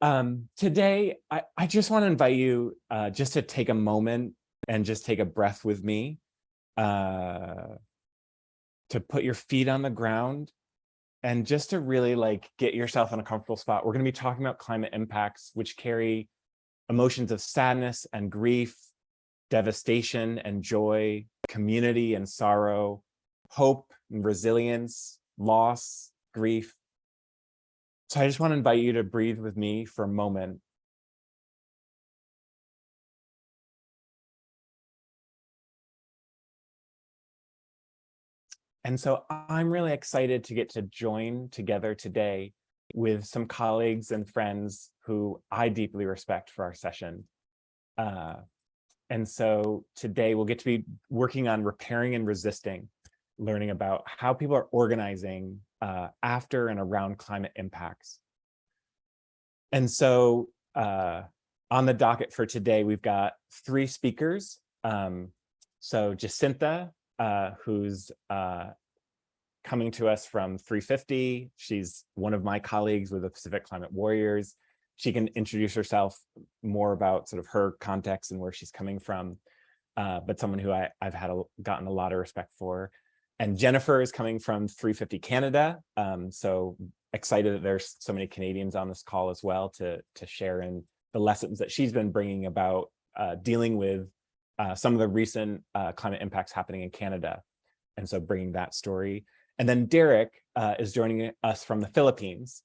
Um, today, I, I just want to invite you uh, just to take a moment and just take a breath with me, uh, to put your feet on the ground and just to really like get yourself in a comfortable spot. We're going to be talking about climate impacts, which carry emotions of sadness and grief, devastation and joy, community and sorrow, hope and resilience, loss, grief, so I just want to invite you to breathe with me for a moment. And so I'm really excited to get to join together today with some colleagues and friends who I deeply respect for our session. Uh, and so today we'll get to be working on repairing and resisting, learning about how people are organizing uh, after and around climate impacts. And so uh, on the docket for today, we've got three speakers. Um, so Jacinta, uh, who's uh, coming to us from 350. She's one of my colleagues with the Pacific Climate Warriors. She can introduce herself more about sort of her context and where she's coming from, uh, but someone who I, have had a, gotten a lot of respect for. And Jennifer is coming from 350 Canada. Um, so excited that there's so many Canadians on this call as well to, to share in the lessons that she's been bringing about uh, dealing with uh, some of the recent uh, climate impacts happening in Canada. And so bringing that story. And then Derek uh, is joining us from the Philippines.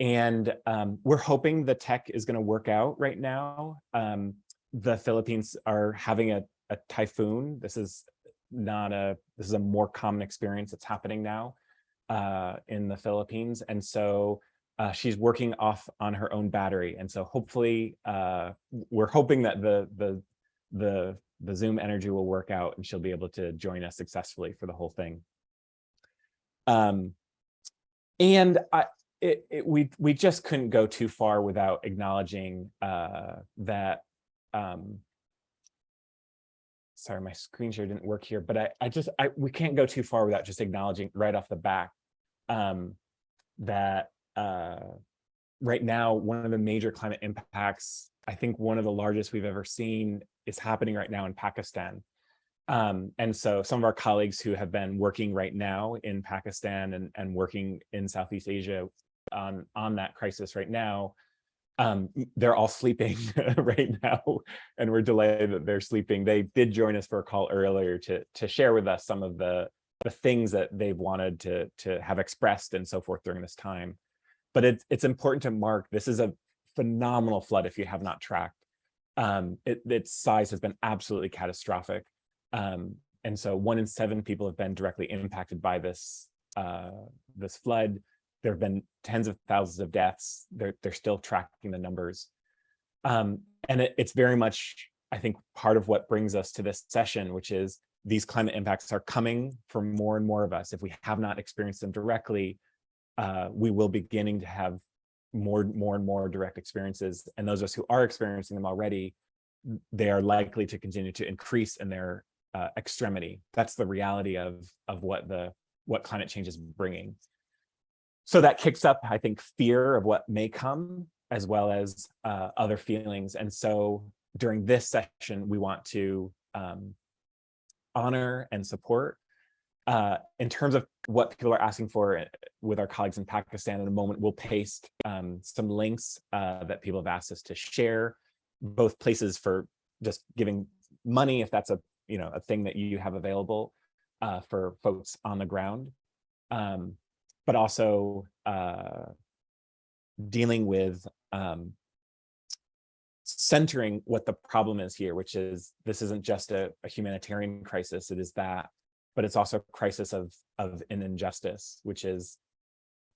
And um, we're hoping the tech is going to work out right now. Um, the Philippines are having a, a typhoon. This is not a, this is a more common experience that's happening now uh, in the Philippines. And so uh, she's working off on her own battery. And so hopefully uh, we're hoping that the, the, the, the Zoom energy will work out and she'll be able to join us successfully for the whole thing. Um, and I, it, it, we, we just couldn't go too far without acknowledging uh, that um, sorry, my screen share didn't work here, but I, I just, I, we can't go too far without just acknowledging right off the back um, that uh, right now, one of the major climate impacts, I think one of the largest we've ever seen is happening right now in Pakistan. Um, and so some of our colleagues who have been working right now in Pakistan and, and working in Southeast Asia on, on that crisis right now um, they're all sleeping right now and we're delighted that they're sleeping. They did join us for a call earlier to, to share with us some of the, the things that they've wanted to, to have expressed and so forth during this time. But it's, it's important to mark, this is a phenomenal flood if you have not tracked. Um, it, its size has been absolutely catastrophic. Um, and so one in seven people have been directly impacted by this, uh, this flood there have been tens of thousands of deaths. They're, they're still tracking the numbers. Um, and it, it's very much, I think, part of what brings us to this session, which is these climate impacts are coming for more and more of us. If we have not experienced them directly, uh, we will beginning to have more, more and more direct experiences. And those of us who are experiencing them already, they are likely to continue to increase in their uh, extremity. That's the reality of, of what the what climate change is bringing. So that kicks up, I think, fear of what may come, as well as uh, other feelings. And so during this session, we want to um, honor and support. Uh, in terms of what people are asking for uh, with our colleagues in Pakistan in a moment, we'll paste um, some links uh, that people have asked us to share, both places for just giving money, if that's a you know a thing that you have available uh, for folks on the ground. Um, but also uh, dealing with um, centering what the problem is here, which is this isn't just a, a, humanitarian crisis, it is that, but it's also a crisis of, of an injustice, which is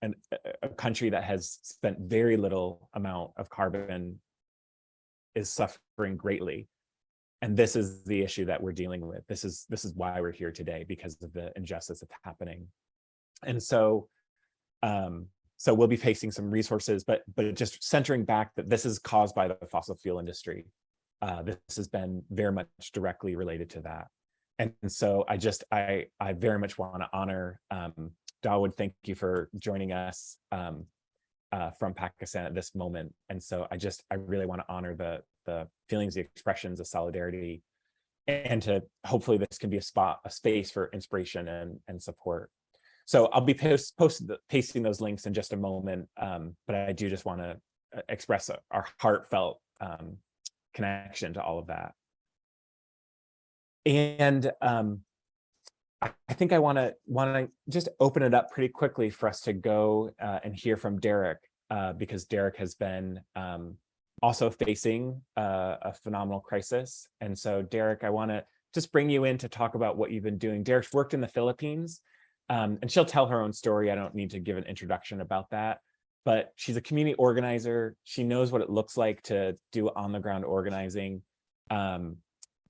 an, a country that has spent very little amount of carbon is suffering greatly. And this is the issue that we're dealing with. This is this is why we're here today because of the injustice that's happening. And so um, so we'll be facing some resources, but but just centering back that this is caused by the fossil fuel industry. Uh, this has been very much directly related to that. And, so I just, I, I very much want to honor um, Dawood, thank you for joining us. Um, uh, from Pakistan at this moment. And so I just, I really want to honor the, the feelings, the expressions of solidarity, and to hopefully this can be a spot, a space for inspiration and, and support. So I'll be post, post pasting those links in just a moment, um, but I do just want to uh, express our heartfelt um, connection to all of that. And um, I think I want to want to just open it up pretty quickly for us to go uh, and hear from Derek, uh, because Derek has been um, also facing uh, a phenomenal crisis. And so, Derek, I want to just bring you in to talk about what you've been doing. Derek's worked in the Philippines, um, and she'll tell her own story. I don't need to give an introduction about that, but she's a community organizer. She knows what it looks like to do on the ground organizing. Um,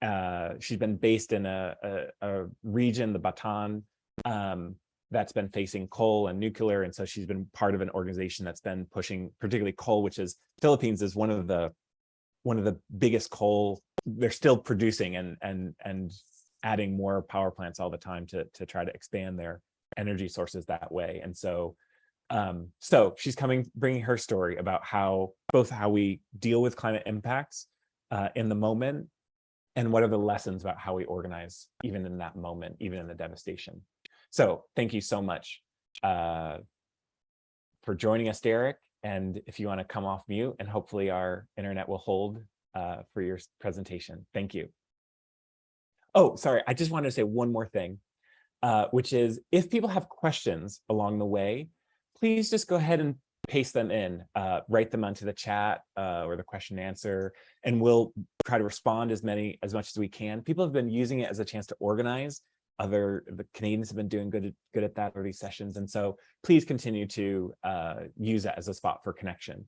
uh, she's been based in a, a, a region, the Bataan, um, that's been facing coal and nuclear. And so she's been part of an organization that's been pushing particularly coal, which is Philippines is one of the one of the biggest coal they're still producing and and and adding more power plants all the time to to try to expand their energy sources that way. And so um, so she's coming, bringing her story about how both how we deal with climate impacts uh, in the moment and what are the lessons about how we organize even in that moment, even in the devastation. So thank you so much uh, for joining us, Derek. And if you want to come off mute and hopefully our internet will hold uh, for your presentation. Thank you. Oh, sorry. I just wanted to say one more thing, uh, which is if people have questions along the way, please just go ahead and paste them in, uh, write them onto the chat uh, or the question and answer, and we'll try to respond as many as much as we can. People have been using it as a chance to organize. Other the Canadians have been doing good good at that already sessions, and so please continue to uh, use that as a spot for connection.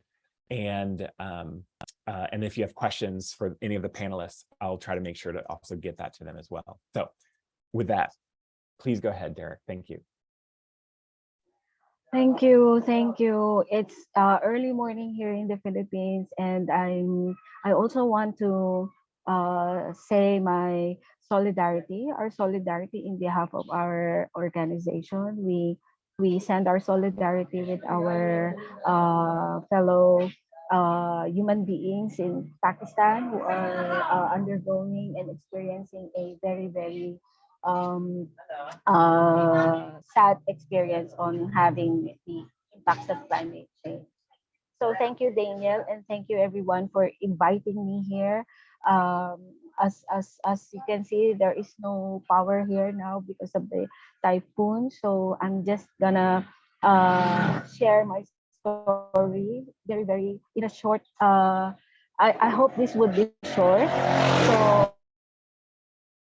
And um, uh, and if you have questions for any of the panelists, I'll try to make sure to also get that to them as well. So with that, please go ahead, Derek. Thank you. Thank you, thank you. It's uh, early morning here in the Philippines, and I'm. I also want to uh, say my solidarity, our solidarity in behalf of our organization. We we send our solidarity with our uh, fellow uh, human beings in Pakistan who are uh, undergoing and experiencing a very very um, uh, sad experience on having the impacts of climate change. So thank you, Daniel, and thank you everyone for inviting me here. Um, as, as, as you can see, there is no power here now because of the typhoon. So I'm just gonna uh, share my story very, very in a short, uh, I, I hope this would be short. So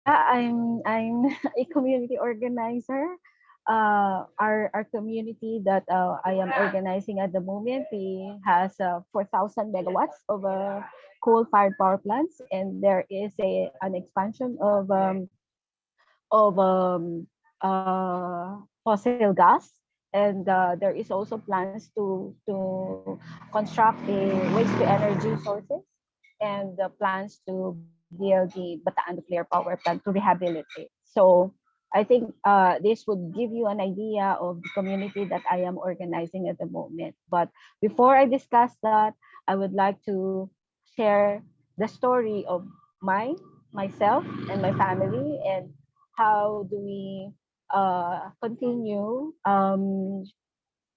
I'm I'm a community organizer. Uh, our our community that uh, I am organizing at the moment, we has uh, 4,000 megawatts of uh, coal-fired power plants, and there is a an expansion of um, of um, uh, fossil gas, and uh, there is also plans to to construct the waste to energy sources and the plans to the Bataan nuclear power plant to rehabilitate. So I think uh, this would give you an idea of the community that I am organizing at the moment. But before I discuss that, I would like to share the story of my myself and my family and how do we uh, continue um,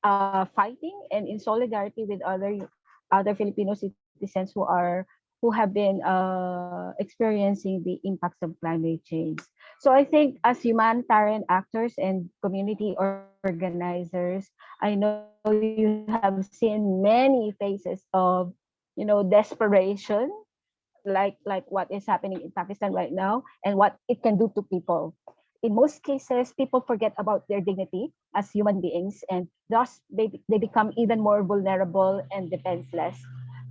uh, fighting and in solidarity with other other Filipino citizens who are who have been uh, experiencing the impacts of climate change. So I think as humanitarian actors and community organizers, I know you have seen many faces of, you know, desperation, like like what is happening in Pakistan right now and what it can do to people. In most cases, people forget about their dignity as human beings and thus they, they become even more vulnerable and defenseless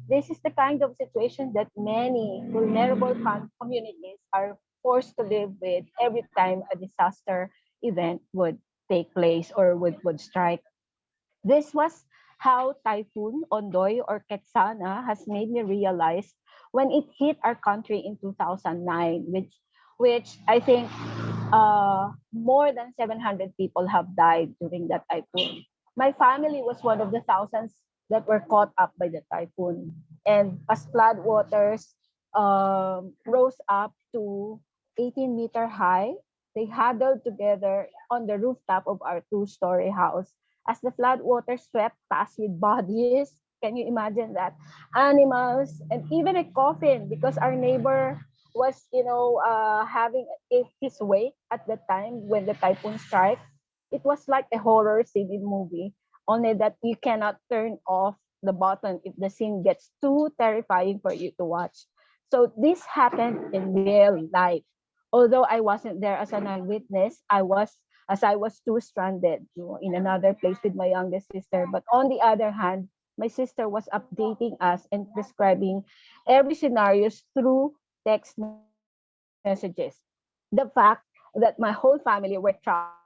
this is the kind of situation that many vulnerable communities are forced to live with every time a disaster event would take place or would, would strike. This was how Typhoon Ondoy or Ketsana has made me realize when it hit our country in 2009, which, which I think uh, more than 700 people have died during that typhoon. My family was one of the thousands that were caught up by the typhoon. And as flood waters um, rose up to 18 meter high, they huddled together on the rooftop of our two-story house. As the flood water swept past with bodies, can you imagine that? Animals and even a coffin because our neighbor was, you know, uh, having his wake at the time when the typhoon struck. It was like a horror in movie, only that you cannot turn off the button if the scene gets too terrifying for you to watch. So this happened in real life. Although I wasn't there as an eyewitness, I was as I was too stranded in another place with my youngest sister. But on the other hand, my sister was updating us and describing every scenarios through text messages. The fact that my whole family were trapped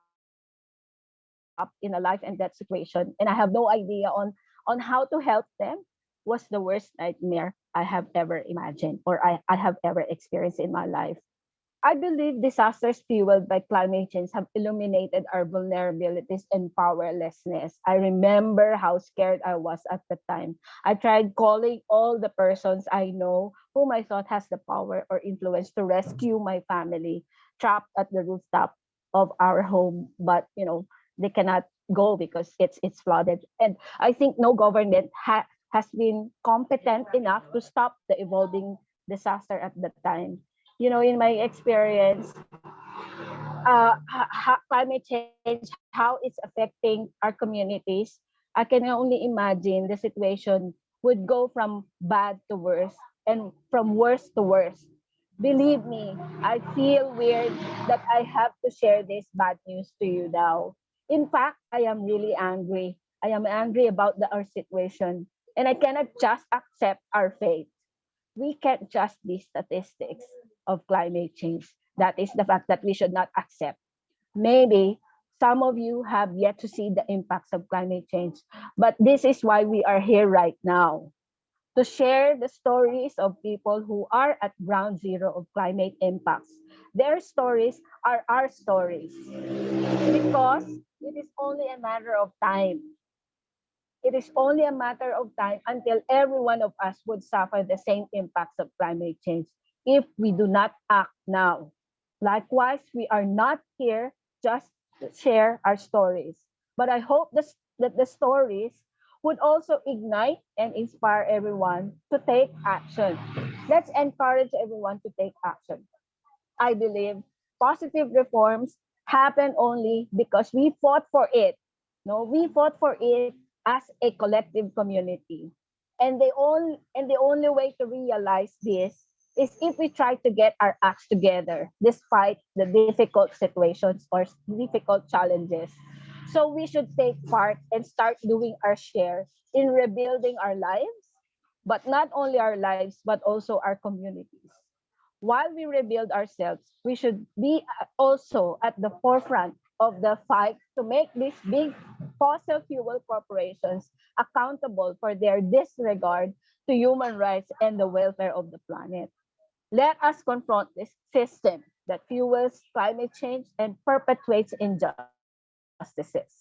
in a life and death situation and I have no idea on on how to help them was the worst nightmare I have ever imagined or I, I have ever experienced in my life. I believe disasters fueled by climate change have illuminated our vulnerabilities and powerlessness. I remember how scared I was at the time. I tried calling all the persons I know whom I thought has the power or influence to rescue my family trapped at the rooftop of our home, but you know, they cannot go because it's it's flooded. And I think no government ha- has been competent enough to stop the evolving disaster at that time you know, in my experience, uh, climate change, how it's affecting our communities, I can only imagine the situation would go from bad to worse and from worse to worse. Believe me, I feel weird that I have to share this bad news to you now. In fact, I am really angry. I am angry about the, our situation, and I cannot just accept our fate we can't just be statistics of climate change. That is the fact that we should not accept. Maybe some of you have yet to see the impacts of climate change, but this is why we are here right now to share the stories of people who are at ground zero of climate impacts. Their stories are our stories because it is only a matter of time it is only a matter of time until every one of us would suffer the same impacts of climate change if we do not act now. Likewise, we are not here just to share our stories, but I hope this, that the stories would also ignite and inspire everyone to take action. Let's encourage everyone to take action. I believe positive reforms happen only because we fought for it. No, we fought for it as a collective community. And the only and the only way to realize this is if we try to get our acts together despite the difficult situations or difficult challenges. So we should take part and start doing our share in rebuilding our lives, but not only our lives, but also our communities. While we rebuild ourselves, we should be also at the forefront of the fight to make these big fossil fuel corporations accountable for their disregard to human rights and the welfare of the planet. Let us confront this system that fuels climate change and perpetuates injustices.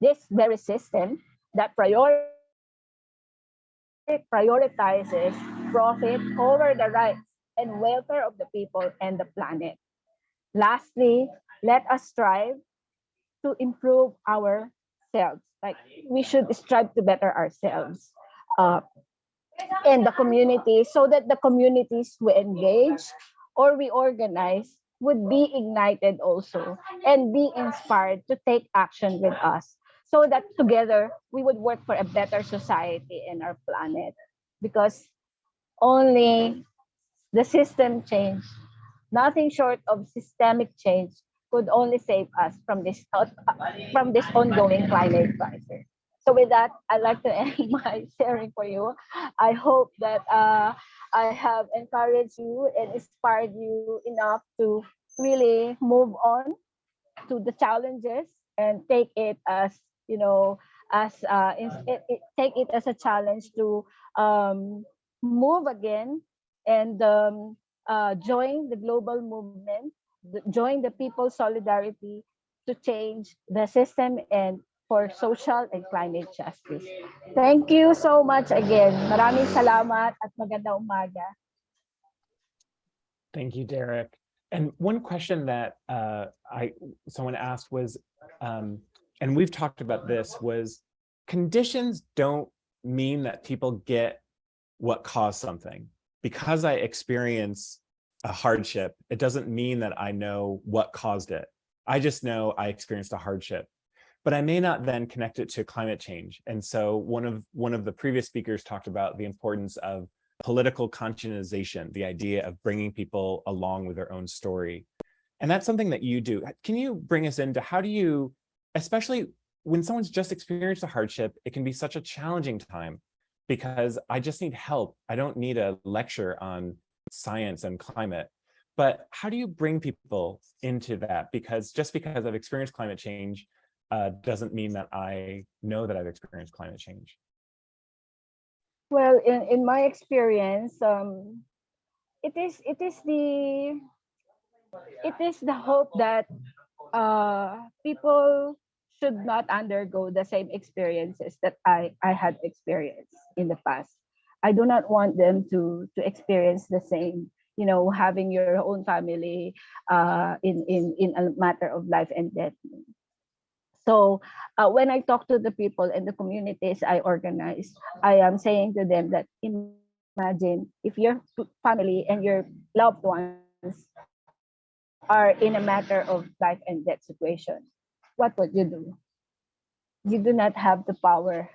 This very system that prior- prioritizes profit over the rights and welfare of the people and the planet. Lastly, let us strive to improve ourselves. Like we should strive to better ourselves uh, and the community so that the communities we engage or we organize would be ignited also and be inspired to take action with us so that together we would work for a better society and our planet because only the system change nothing short of systemic change could only save us from this from this ongoing climate crisis. So with that, I'd like to end my sharing for you. I hope that uh, I have encouraged you and inspired you enough to really move on to the challenges and take it as you know as uh, it, it, take it as a challenge to um, move again and um, uh, join the global movement join the people's solidarity to change the system and for social and climate justice. Thank you so much again. Maraming salamat at magandang umaga. Thank you, Derek. And one question that uh, I someone asked was, um, and we've talked about this, was conditions don't mean that people get what caused something. Because I experience a hardship, it doesn't mean that I know what caused it. I just know I experienced a hardship. But I may not then connect it to climate change. And so one of one of the previous speakers talked about the importance of political conscientization, the idea of bringing people along with their own story. And that's something that you do. Can you bring us into how do you, especially when someone's just experienced a hardship, it can be such a challenging time because I just need help. I don't need a lecture on science and climate. But how do you bring people into that? Because just because I've experienced climate change uh, doesn't mean that I know that I've experienced climate change. Well, in, in my experience, um, it is it is the it is the hope that uh, people should not undergo the same experiences that I, I had experienced in the past. I do not want them to to experience the same, you know, having your own family uh, in, in, in a matter of life and death. So uh, when I talk to the people and the communities I organize, I am saying to them that imagine if your family and your loved ones are in a matter of life and death situation, what would you do? You do not have the power.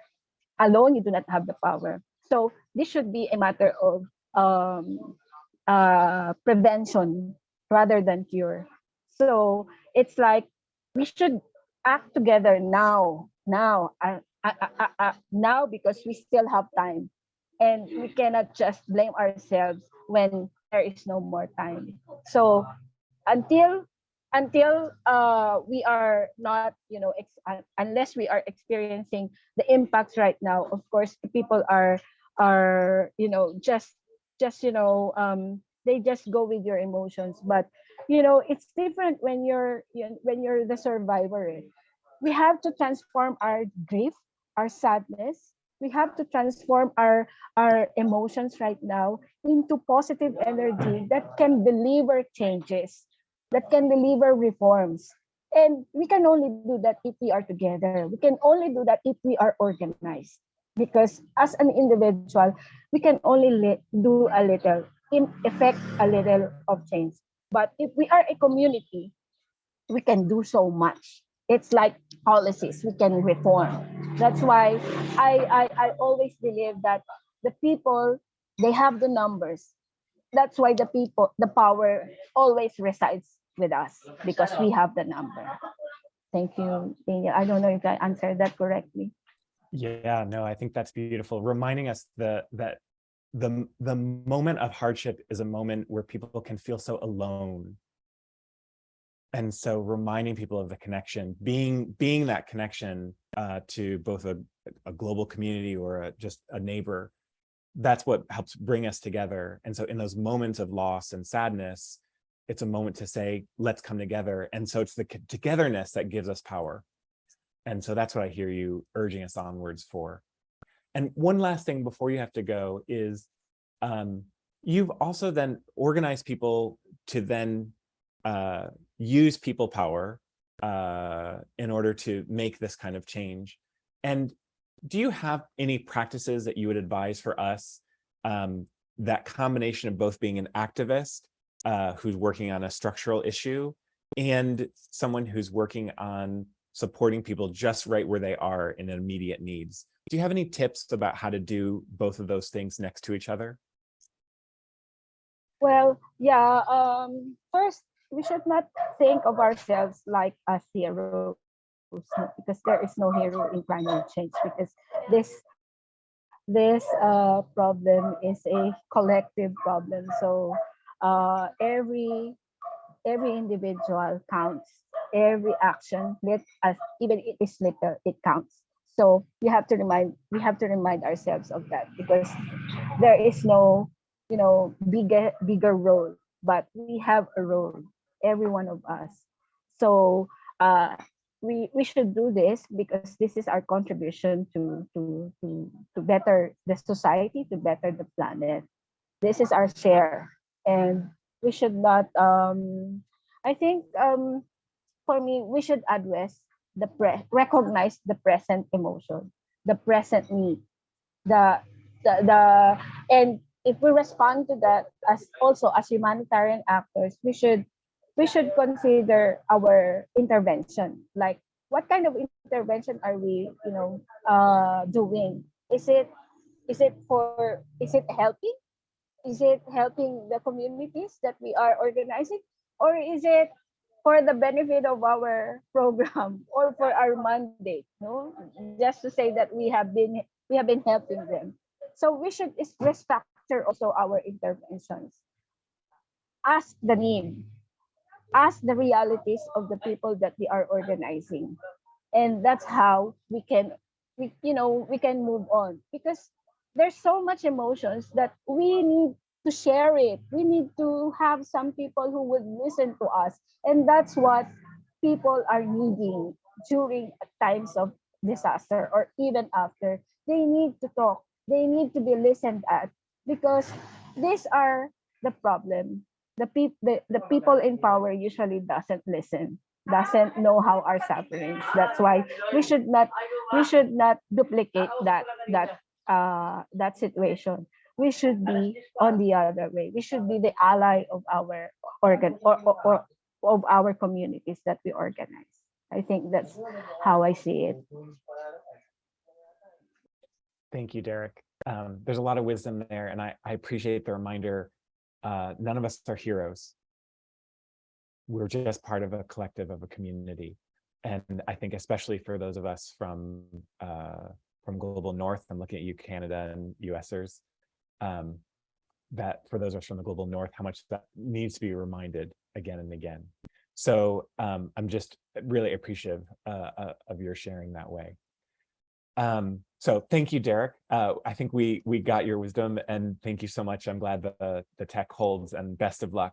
Alone, you do not have the power. So this should be a matter of um, uh, prevention rather than cure. So it's like we should act together now, now, uh, uh, uh, now because we still have time. And we cannot just blame ourselves when there is no more time. So until until uh, we are not, you know, unless we are experiencing the impacts right now, of course, people are are you know just just you know um, they just go with your emotions. But you know, it's different when you're you know, when you're the survivor. We have to transform our grief, our sadness. We have to transform our our emotions right now into positive energy that can deliver changes, that can deliver reforms. And we can only do that if we are together. We can only do that if we are organized. Because as an individual, we can only do a little, in effect, a little of change. But if we are a community, we can do so much. It's like policies we can reform. That's why I, I, I always believe that the people, they have the numbers. That's why the people, the power always resides with us because we have the number. Thank you, Daniel. I don't know if I answered that correctly. Yeah, no, I think that's beautiful. Reminding us that that the the moment of hardship is a moment where people can feel so alone. And so reminding people of the connection, being being that connection uh, to both a, a global community or a, just a neighbor, that's what helps bring us together. And so in those moments of loss and sadness, it's a moment to say, let's come together. And so it's the togetherness that gives us power. And so that's what I hear you urging us onwards for. And one last thing before you have to go is um, you've also then organized people to then uh, use people power uh, in order to make this kind of change. And do you have any practices that you would advise for us um, that combination of both being an activist uh, who's working on a structural issue and someone who's working on supporting people just right where they are in immediate needs. Do you have any tips about how to do both of those things next to each other? Well, yeah, um, first, we should not think of ourselves like as heroes because there is no hero in climate change because this this uh, problem is a collective problem. So uh, every every individual counts. Every action let us even it is little it counts. So you have to remind we have to remind ourselves of that because there is no you know bigger bigger role but we have a role every one of us. So uh we we should do this because this is our contribution to to to to better the society to better the planet. This is our share. And we should not um i think um for me we should address the pre recognize the present emotion the present need the the, the and if we respond to that as also as humanitarian actors we should we should consider our intervention. Like what kind of intervention are we you know uh doing? Is it is it for is it helping? Is it helping the communities that we are organizing? Or is it for the benefit of our program or for our mandate no? Just to say that we have been we have been helping them. So we should restructure also our interventions. Ask the need ask the realities of the people that we are organizing. And that's how we can we you know we can move on. Because there's so much emotions that we need to share it. We need to have some people who would listen to us. And that's what people are needing during times of disaster or even after. They need to talk. They need to be listened at because these are the problem the people the, the people in power usually doesn't listen doesn't know how our sufferings. That's why we should not we should not duplicate that that uh that situation. We should be on the other way. We should be the ally of our organ or, or, or of our communities that we organize. I think that's how i see it. Thank you, Derek. Um, there's a lot of wisdom there, and I, I appreciate the reminder. Uh, none of us are heroes. We're just part of a collective of a community. And I think especially for those of us from uh, from global north, I'm looking at you, Canada and USers, um, that for those of us from the global north, how much that needs to be reminded again and again. So um, I'm just really appreciative uh, uh, of your sharing that way. Um, so thank you, Derek. Uh, I think we we got your wisdom and thank you so much. I'm glad the, the tech holds and best of luck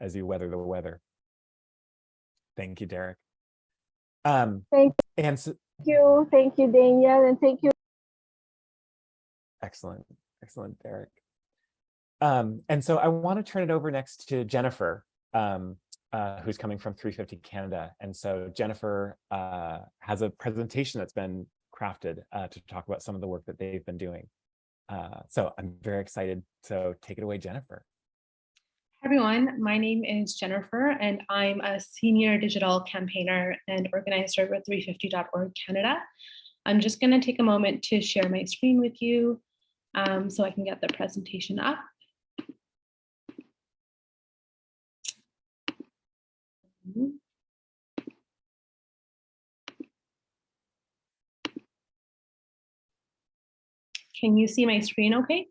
as you weather the weather. Thank you, Derek. Um, Thank and so, you thank you daniel and thank you excellent, excellent, Derek. Um, and so I want to turn it over next to Jennifer, um, uh, who's coming from 350 Canada. And so Jennifer uh, has a presentation that's been crafted uh, to talk about some of the work that they've been doing. Uh, so I'm very excited. So take it away, Jennifer. Hi everyone, my name is Jennifer and I'm a senior digital campaigner and organizer with 350.org Canada. I'm just going to take a moment to share my screen with you um, so I can get the presentation up. Can you see my screen okay?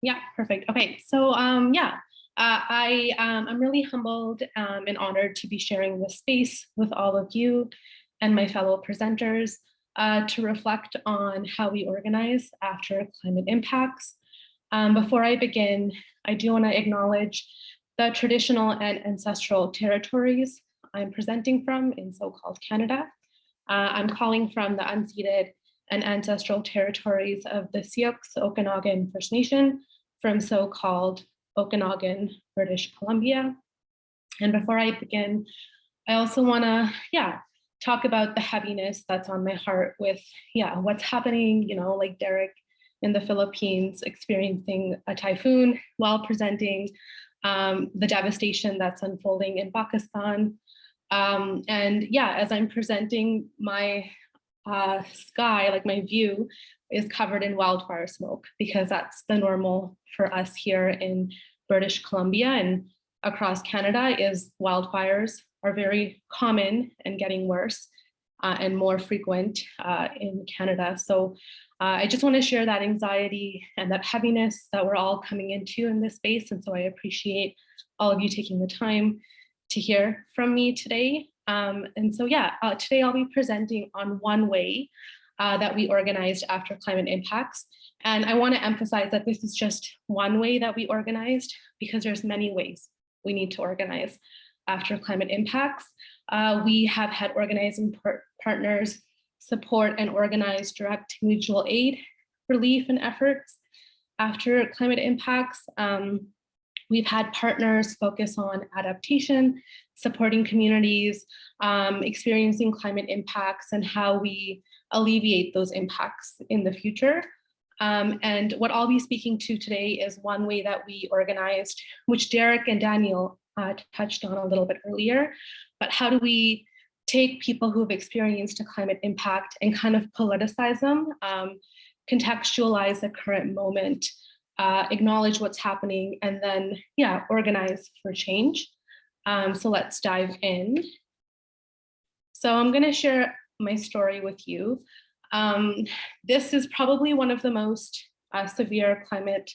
Yeah, perfect. Okay, so um, yeah, uh, I um, I'm really humbled um, and honored to be sharing this space with all of you and my fellow presenters uh, to reflect on how we organize after climate impacts. Um, before I begin, I do want to acknowledge the traditional and ancestral territories I'm presenting from in so-called Canada. Uh, I'm calling from the unceded and ancestral territories of the Syilx Okanagan First Nation from so-called Okanagan, British Columbia. And before I begin, I also wanna, yeah, talk about the heaviness that's on my heart with, yeah, what's happening, you know, like Derek in the Philippines experiencing a typhoon while presenting um, the devastation that's unfolding in Pakistan, um, and yeah, as I'm presenting my uh, sky, like my view is covered in wildfire smoke because that's the normal for us here in British Columbia and across Canada is wildfires are very common and getting worse uh, and more frequent uh, in Canada. So uh, I just want to share that anxiety and that heaviness that we're all coming into in this space. And so I appreciate all of you taking the time to hear from me today. Um, and so yeah, uh, today I'll be presenting on one way uh, that we organized after climate impacts. And I wanna emphasize that this is just one way that we organized because there's many ways we need to organize. after climate impacts. Uh, we have had organizing par- partners support and organize direct mutual aid, relief and efforts after climate impacts. Um, we've had partners focus on adaptation, supporting communities, um, experiencing climate impacts and how we alleviate those impacts in the future. Um, and what I'll be speaking to today is one way that we organized, which Derek and Daniel uh, touched on a little bit earlier, but how do we take people who've experienced a climate impact and kind of politicize them, um, contextualize the current moment, uh, acknowledge what's happening, and then, yeah, organize for change. Um, so let's dive in. So I'm gonna share my story with you. Um, this is probably one of the most uh, severe climate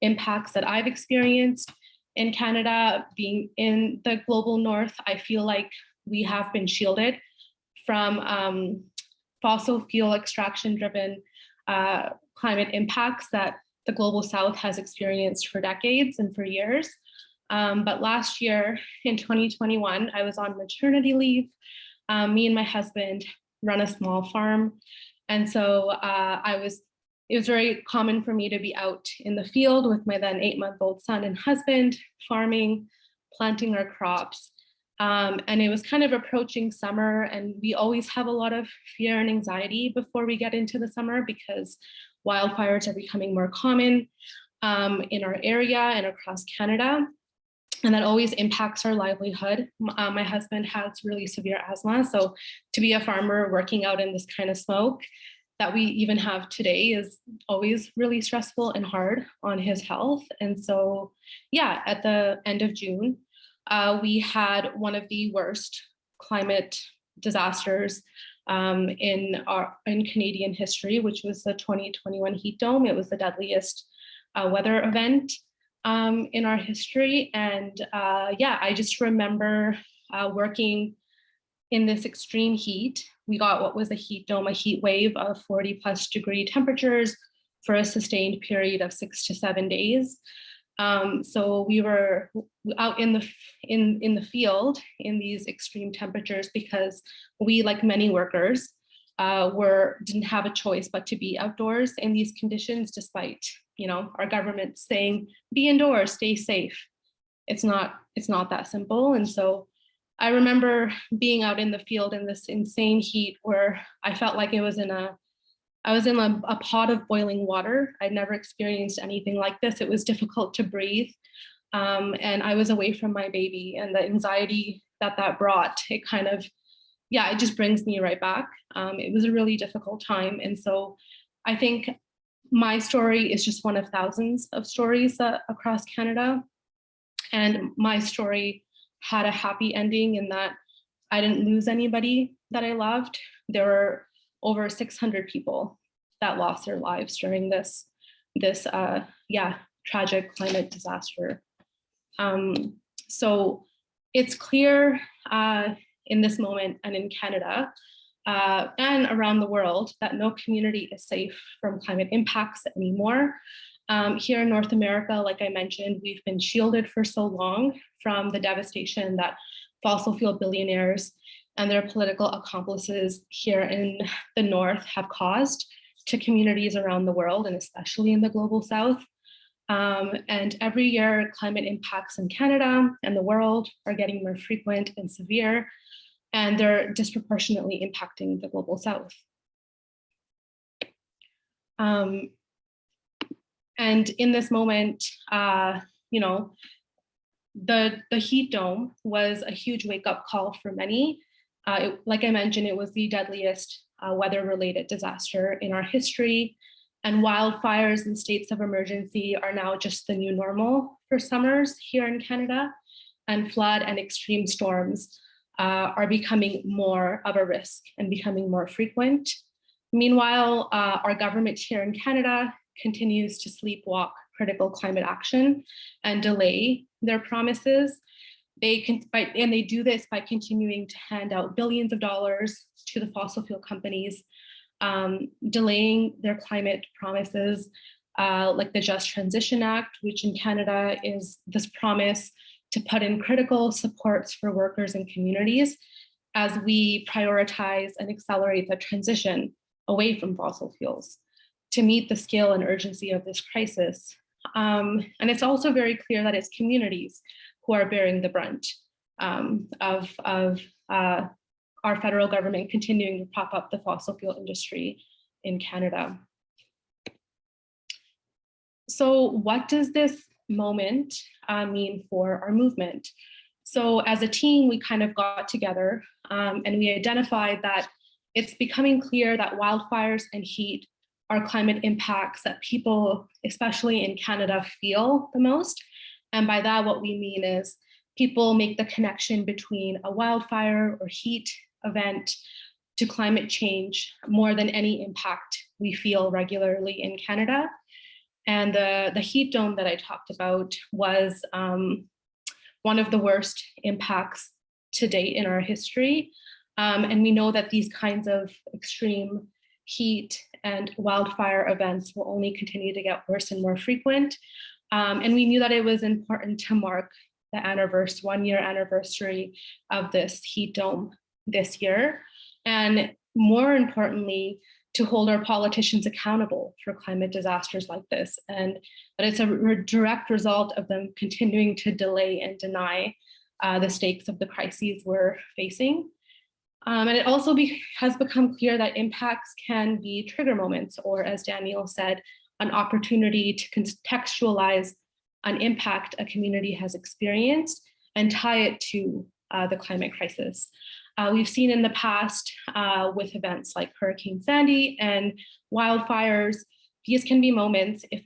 impacts that I've experienced in Canada. Being in the global north, I feel like we have been shielded from um, fossil fuel extraction driven uh, climate impacts that the global south has experienced for decades and for years. Um, but last year in 2021, I was on maternity leave. Um, me and my husband run a small farm. And so uh, I was, it was very common for me to be out in the field with my then eight month old son and husband, farming, planting our crops. Um, and it was kind of approaching summer and we always have a lot of fear and anxiety before we get into the summer because wildfires are becoming more common um, in our area and across Canada. And that always impacts our livelihood. Uh, my husband has really severe asthma. So to be a farmer working out in this kind of smoke that we even have today is always really stressful and hard on his health. And so, yeah, at the end of June, uh, we had one of the worst climate disasters um, in our in Canadian history, which was the 2021 heat dome. It was the deadliest uh, weather event um, in our history. And uh, yeah, I just remember uh, working in this extreme heat. We got what was a heat dome, a heat wave of 40 plus degree temperatures for a sustained period of six to seven days. Um, so we were out in the in in the field in these extreme temperatures because we, like many workers, uh, were didn't have a choice but to be outdoors in these conditions, despite you know our government saying be indoors, stay safe. It's not it's not that simple, and so I remember being out in the field in this insane heat where I felt like it was in a I was in a, a, pot of boiling water. I'd never experienced anything like this. It was difficult to breathe. Um, and I was away from my baby and the anxiety that that brought, it kind of, yeah, it just brings me right back. Um, it was a really difficult time. And so I think my story is just one of thousands of stories uh, across Canada. And my story had a happy ending in that I didn't lose anybody that I loved. There were over 600 people that lost their lives during this, this uh, yeah, tragic climate disaster. Um, so it's clear uh, in this moment and in Canada uh, and around the world that no community is safe from climate impacts anymore. Um, here in North America, like I mentioned, we've been shielded for so long from the devastation that fossil fuel billionaires and their political accomplices here in the North have caused to communities around the world and especially in the global South. Um, and every year climate impacts in Canada and the world are getting more frequent and severe, and they're disproportionately impacting the global South. Um, and in this moment, uh, you know, the, the heat dome was a huge wake up call for many, uh, it, like I mentioned, it was the deadliest uh, weather-related disaster in our history, and wildfires and states of emergency are now just the new normal for summers here in Canada, and flood and extreme storms uh, are becoming more of a risk and becoming more frequent. Meanwhile, uh, our government here in Canada continues to sleepwalk critical climate action and delay their promises they can, by, and they do this by continuing to hand out billions of dollars to the fossil fuel companies, um, delaying their climate promises, uh, like the Just Transition Act, which in Canada is this promise to put in critical supports for workers and communities as we prioritize and accelerate the transition away from fossil fuels to meet the scale and urgency of this crisis. Um, and it's also very clear that it's communities who are bearing the brunt um, of, of uh, our federal government continuing to prop up the fossil fuel industry in Canada. So what does this moment uh, mean for our movement? So as a team, we kind of got together um, and we identified that it's becoming clear that wildfires and heat are climate impacts that people, especially in Canada, feel the most. And by that, what we mean is people make the connection between a wildfire or heat event to climate change more than any impact we feel regularly in Canada. And the, the heat dome that I talked about was um, one of the worst impacts to date in our history. Um, and we know that these kinds of extreme heat and wildfire events will only continue to get worse and more frequent. Um, and we knew that it was important to mark the anniversary, one year anniversary of this heat dome this year. And more importantly, to hold our politicians accountable for climate disasters like this. And that it's a re direct result of them continuing to delay and deny uh, the stakes of the crises we're facing. Um, and it also be, has become clear that impacts can be trigger moments, or as Daniel said, an opportunity to contextualize an impact a community has experienced and tie it to uh, the climate crisis. Uh, we've seen in the past uh, with events like Hurricane Sandy and wildfires, these can be moments if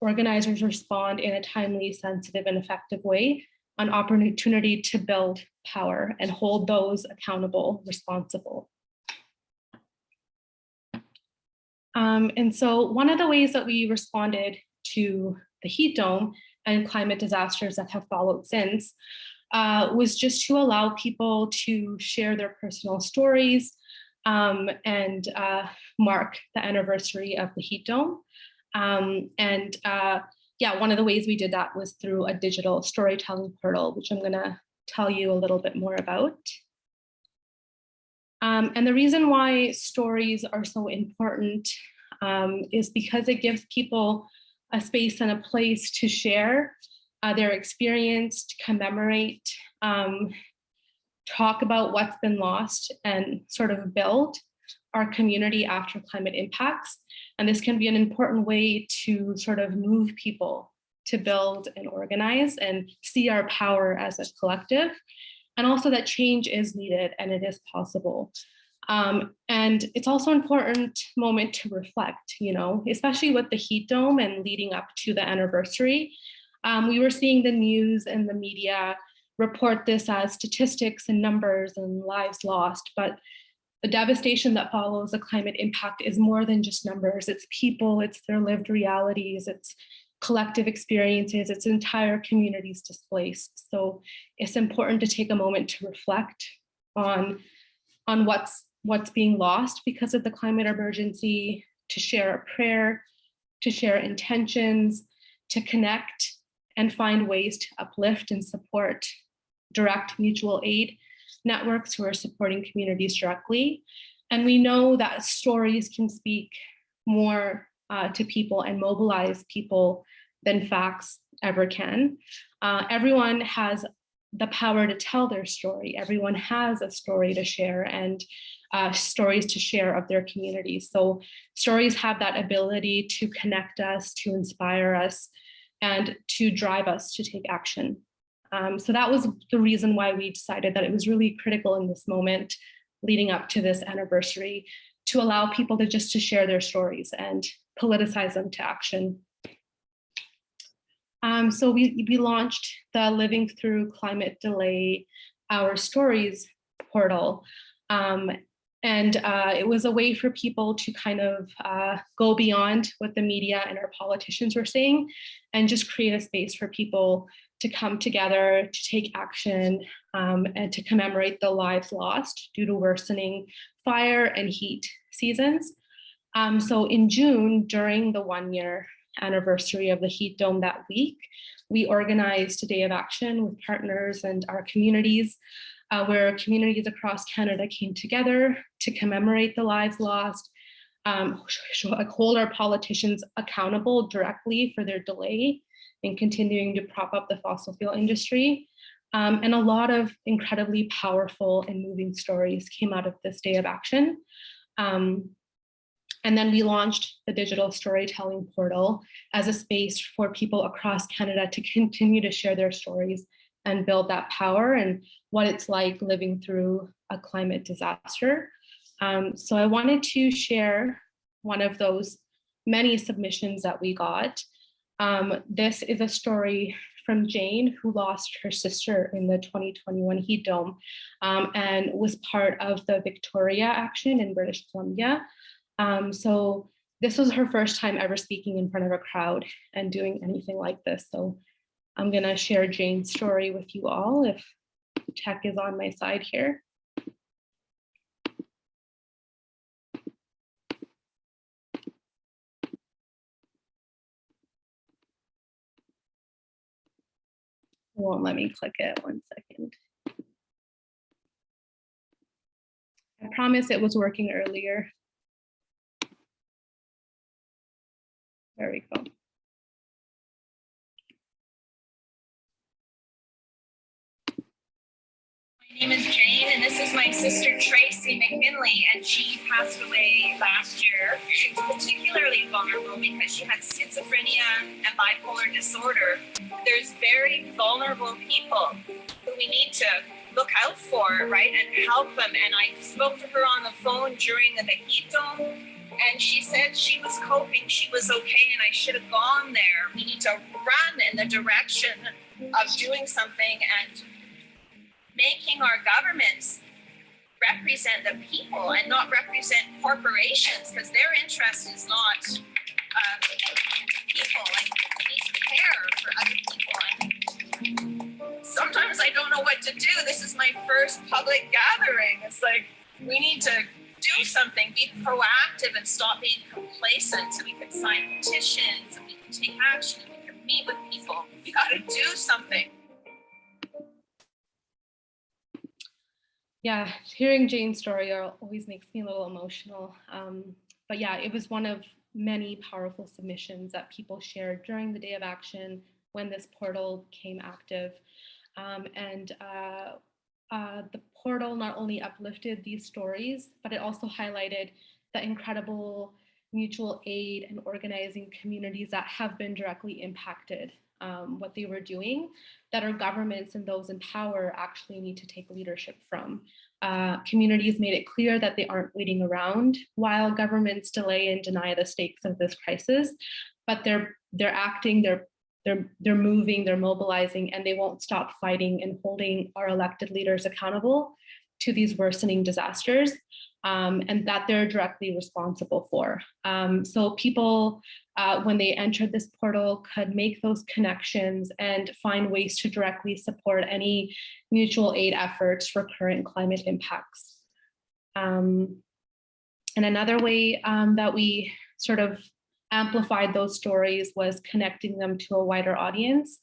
organizers respond in a timely, sensitive, and effective way, an opportunity to build power and hold those accountable, responsible. Um, and so one of the ways that we responded to the heat dome and climate disasters that have followed since uh, was just to allow people to share their personal stories um, and uh, mark the anniversary of the heat dome. Um, and uh, yeah, one of the ways we did that was through a digital storytelling portal, which I'm gonna tell you a little bit more about. Um, and the reason why stories are so important um, is because it gives people a space and a place to share uh, their experience, to commemorate, um, talk about what's been lost and sort of build our community after climate impacts. And this can be an important way to sort of move people to build and organize and see our power as a collective. And also that change is needed and it is possible. Um, and it's also an important moment to reflect, you know, especially with the heat dome and leading up to the anniversary. Um, we were seeing the news and the media report this as statistics and numbers and lives lost, but the devastation that follows a climate impact is more than just numbers. It's people, it's their lived realities, it's collective experiences, it's entire communities displaced. So it's important to take a moment to reflect on, on what's, what's being lost because of the climate emergency, to share a prayer, to share intentions, to connect and find ways to uplift and support direct mutual aid networks who are supporting communities directly. And we know that stories can speak more uh, to people and mobilize people than facts ever can. Uh, everyone has the power to tell their story. Everyone has a story to share and uh, stories to share of their community. So stories have that ability to connect us, to inspire us, and to drive us to take action. Um, so that was the reason why we decided that it was really critical in this moment leading up to this anniversary to allow people to just to share their stories and politicize them to action. Um, so we, we launched the Living Through Climate Delay Our Stories portal. Um, and uh, it was a way for people to kind of uh, go beyond what the media and our politicians were saying and just create a space for people to come together, to take action, um, and to commemorate the lives lost due to worsening fire and heat seasons. Um, so in June, during the one year anniversary of the heat dome that week, we organized a day of action with partners and our communities uh, where communities across Canada came together to commemorate the lives lost, um, hold our politicians accountable directly for their delay in continuing to prop up the fossil fuel industry. Um, and a lot of incredibly powerful and moving stories came out of this day of action. Um, and then we launched the digital storytelling portal as a space for people across Canada to continue to share their stories and build that power and what it's like living through a climate disaster. Um, so I wanted to share one of those many submissions that we got. Um, this is a story from Jane, who lost her sister in the 2021 heat dome um, and was part of the Victoria action in British Columbia. Um, so this was her first time ever speaking in front of a crowd and doing anything like this. So I'm gonna share Jane's story with you all if tech is on my side here. Won't let me click it, one second. I promise it was working earlier. We go. My name is Jane, and this is my sister Tracy McMinley, and she passed away last year. She was particularly vulnerable because she had schizophrenia and bipolar disorder. There's very vulnerable people who we need to look out for, right, and help them. And I spoke to her on the phone during the dome, and she said she was coping, she was okay, and I should have gone there. We need to run in the direction of doing something and making our governments represent the people and not represent corporations because their interest is not uh, people. Like we need to care for other people. And sometimes I don't know what to do. This is my first public gathering. It's like we need to do something, be proactive, and stop being complacent. So we can sign petitions and we can take action and we can meet with people. We got to do something. yeah, hearing Jane's story always makes me a little emotional. Um, but yeah, it was one of many powerful submissions that people shared during the day of action when this portal came active. Um, and uh, uh, the portal not only uplifted these stories, but it also highlighted the incredible mutual aid and organizing communities that have been directly impacted um, what they were doing that our governments and those in power actually need to take leadership from. Uh, communities made it clear that they aren't waiting around while governments delay and deny the stakes of this crisis, but they're they're acting, they're they're they're moving, they're mobilizing, and they won't stop fighting and holding our elected leaders accountable to these worsening disasters um, and that they're directly responsible for. Um, so people, uh, when they entered this portal, could make those connections and find ways to directly support any mutual aid efforts for current climate impacts. Um, and another way um, that we sort of amplified those stories was connecting them to a wider audience.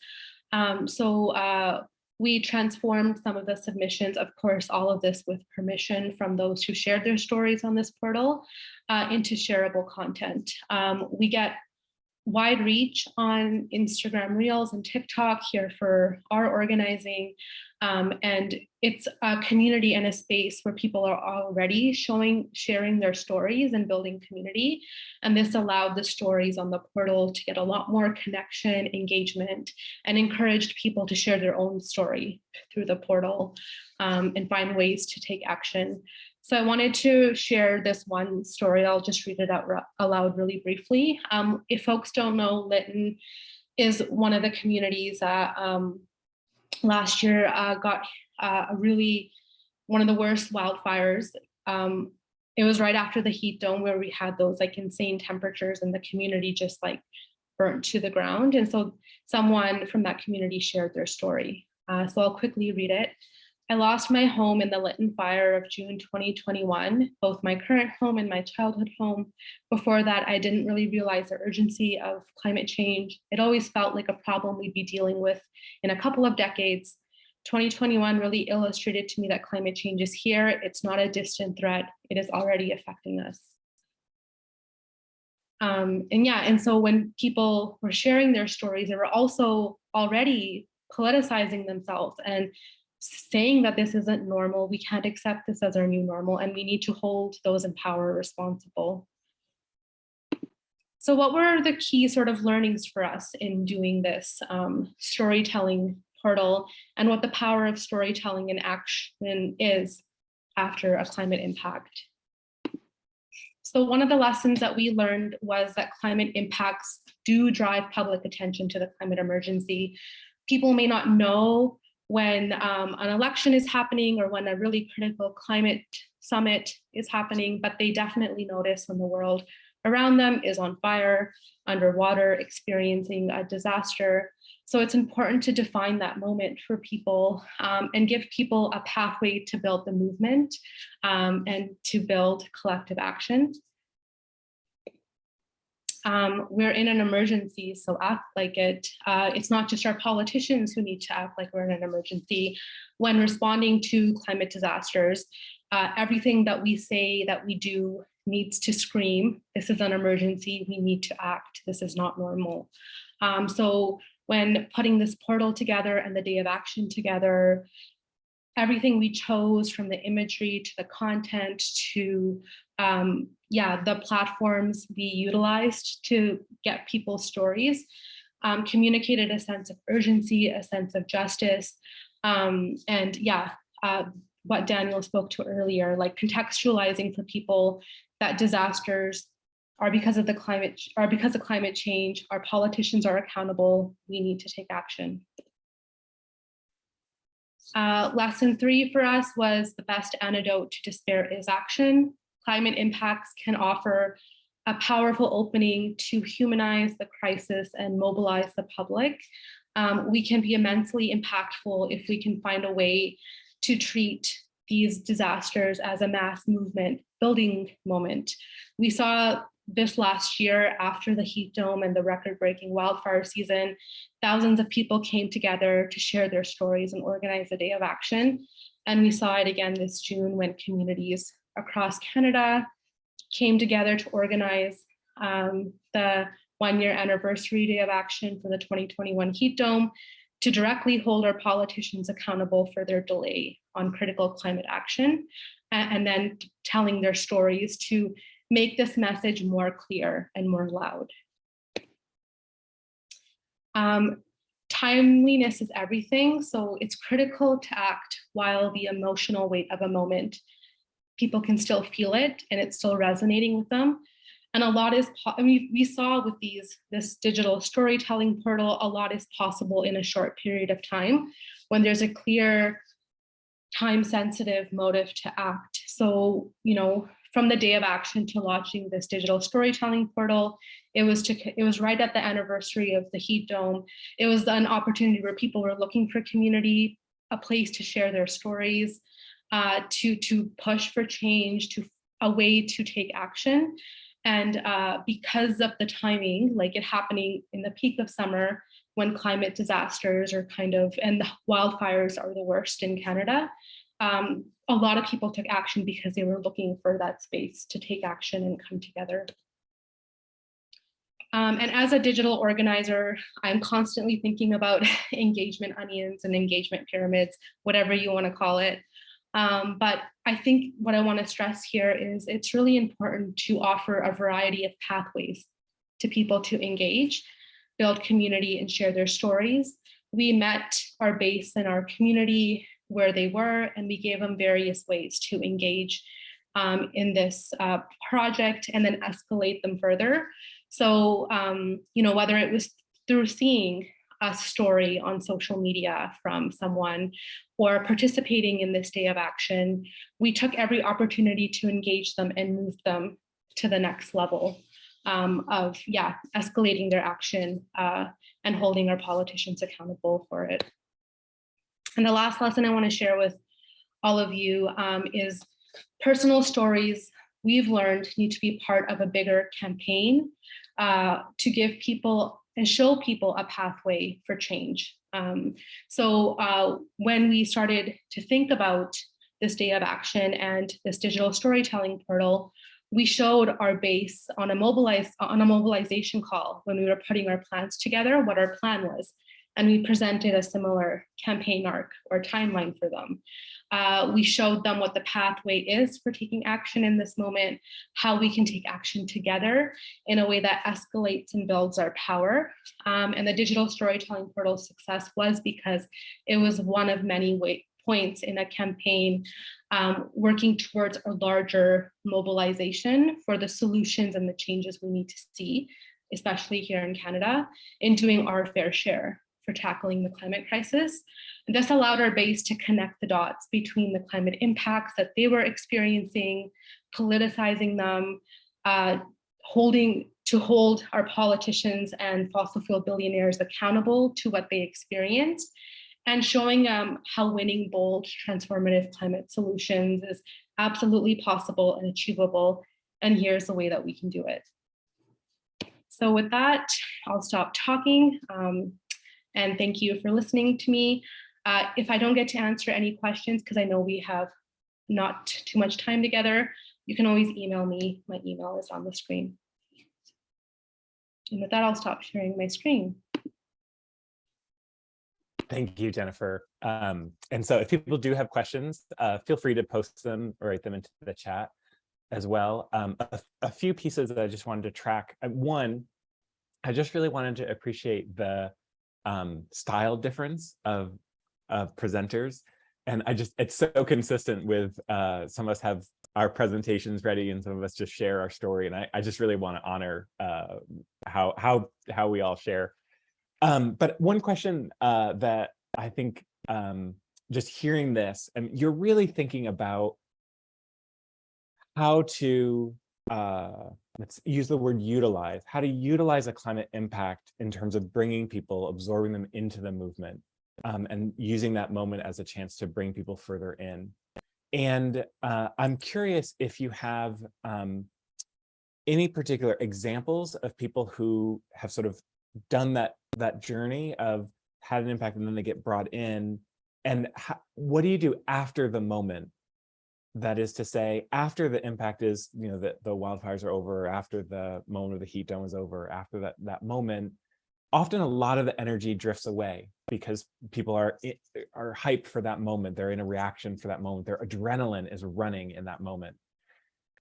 Um, so uh, we transformed some of the submissions, of course, all of this with permission from those who shared their stories on this portal uh, into shareable content. Um, we get wide reach on Instagram Reels and TikTok here for our organizing. Um, and it's a community and a space where people are already showing, sharing their stories and building community. And this allowed the stories on the portal to get a lot more connection, engagement, and encouraged people to share their own story through the portal um, and find ways to take action. So I wanted to share this one story. I'll just read it out aloud really briefly. Um, if folks don't know, Lytton is one of the communities that um, last year uh, got uh, a really, one of the worst wildfires. Um, it was right after the heat dome where we had those like insane temperatures and the community just like burnt to the ground. And so someone from that community shared their story. Uh, so I'll quickly read it. I lost my home in the Lytton fire of June 2021, both my current home and my childhood home. Before that, I didn't really realize the urgency of climate change. It always felt like a problem we'd be dealing with in a couple of decades. 2021 really illustrated to me that climate change is here. It's not a distant threat. It is already affecting us. Um, and yeah, and so when people were sharing their stories, they were also already politicizing themselves and saying that this isn't normal, we can't accept this as our new normal, and we need to hold those in power responsible. So what were the key sort of learnings for us in doing this um, storytelling portal and what the power of storytelling in action is after a climate impact? So one of the lessons that we learned was that climate impacts do drive public attention to the climate emergency. People may not know when um, an election is happening or when a really critical climate summit is happening, but they definitely notice when the world around them is on fire, underwater, experiencing a disaster. So it's important to define that moment for people um, and give people a pathway to build the movement um, and to build collective action. Um, we're in an emergency, so act like it. Uh, it's not just our politicians who need to act like we're in an emergency. When responding to climate disasters, uh, everything that we say that we do needs to scream, this is an emergency, we need to act, this is not normal. Um, so when putting this portal together and the day of action together, everything we chose from the imagery to the content to um, yeah, the platforms we utilized to get people's stories um, communicated a sense of urgency, a sense of justice, um, and yeah, uh, what Daniel spoke to earlier, like contextualizing for people that disasters are because of the climate are because of climate change. Our politicians are accountable. We need to take action. Uh, lesson three for us was the best antidote to despair is action climate impacts can offer a powerful opening to humanize the crisis and mobilize the public. Um, we can be immensely impactful if we can find a way to treat these disasters as a mass movement building moment. We saw this last year after the heat dome and the record-breaking wildfire season, thousands of people came together to share their stories and organize a day of action. And we saw it again this June when communities across Canada came together to organize um, the one year anniversary day of action for the 2021 heat dome to directly hold our politicians accountable for their delay on critical climate action and, then telling their stories to make this message more clear and more loud. Um, timeliness is everything, so it's critical to act while the emotional weight of a moment people can still feel it and it's still resonating with them. And a lot is, I mean, we saw with these, this digital storytelling portal, a lot is possible in a short period of time when there's a clear time sensitive motive to act. So, you know, from the day of action to launching this digital storytelling portal, it was to it was right at the anniversary of the heat dome. It was an opportunity where people were looking for community, a place to share their stories, uh, to, to push for change, to a way to take action. And uh, because of the timing, like it happening in the peak of summer, when climate disasters are kind of, and the wildfires are the worst in Canada, um, a lot of people took action because they were looking for that space to take action and come together. Um, and as a digital organizer, I'm constantly thinking about engagement onions and engagement pyramids, whatever you want to call it. Um, but I think what I want to stress here is it's really important to offer a variety of pathways to people to engage, build community and share their stories. We met our base in our community where they were, and we gave them various ways to engage um, in this uh, project and then escalate them further. So, um, you know, whether it was through seeing a story on social media from someone or participating in this day of action, we took every opportunity to engage them and move them to the next level um, of, yeah, escalating their action uh, and holding our politicians accountable for it. And the last lesson I want to share with all of you um, is personal stories we've learned need to be part of a bigger campaign uh, to give people and show people a pathway for change. Um, so uh, when we started to think about this day of action and this digital storytelling portal, we showed our base on a mobilize on a mobilization call when we were putting our plans together, what our plan was. And we presented a similar campaign arc or timeline for them. Uh, we showed them what the pathway is for taking action in this moment, how we can take action together in a way that escalates and builds our power. Um, and the digital storytelling portal success was because it was one of many points in a campaign um, working towards a larger mobilization for the solutions and the changes we need to see, especially here in Canada, in doing our fair share for tackling the climate crisis. This allowed our base to connect the dots between the climate impacts that they were experiencing, politicizing them, uh, holding to hold our politicians and fossil fuel billionaires accountable to what they experienced, and showing um, how winning bold transformative climate solutions is absolutely possible and achievable. And here's the way that we can do it. So with that, I'll stop talking. Um, and thank you for listening to me. Uh, if I don't get to answer any questions, because I know we have not too much time together, you can always email me. My email is on the screen. And with that, I'll stop sharing my screen. Thank you, Jennifer. Um, and so if people do have questions, uh, feel free to post them or write them into the chat as well. Um, a, a, few pieces that I just wanted to track. Uh, one, I just really wanted to appreciate the um, style difference of, of presenters. And I just, it's so consistent with uh, some of us have our presentations ready and some of us just share our story. And I, I just really want to honor uh, how, how, how we all share. Um, but one question uh, that I think um, just hearing this, and you're really thinking about how to uh, let's use the word utilize, how to utilize a climate impact in terms of bringing people, absorbing them into the movement, um, and using that moment as a chance to bring people further in. And uh, I'm curious if you have um, any particular examples of people who have sort of done that that journey of had an impact and then they get brought in and how, what do you do after the moment that is to say, after the impact is, you know, that the wildfires are over, after the moment of the heat dome is over, after that, that moment, often a lot of the energy drifts away because people are are hyped for that moment. They're in a reaction for that moment. Their adrenaline is running in that moment.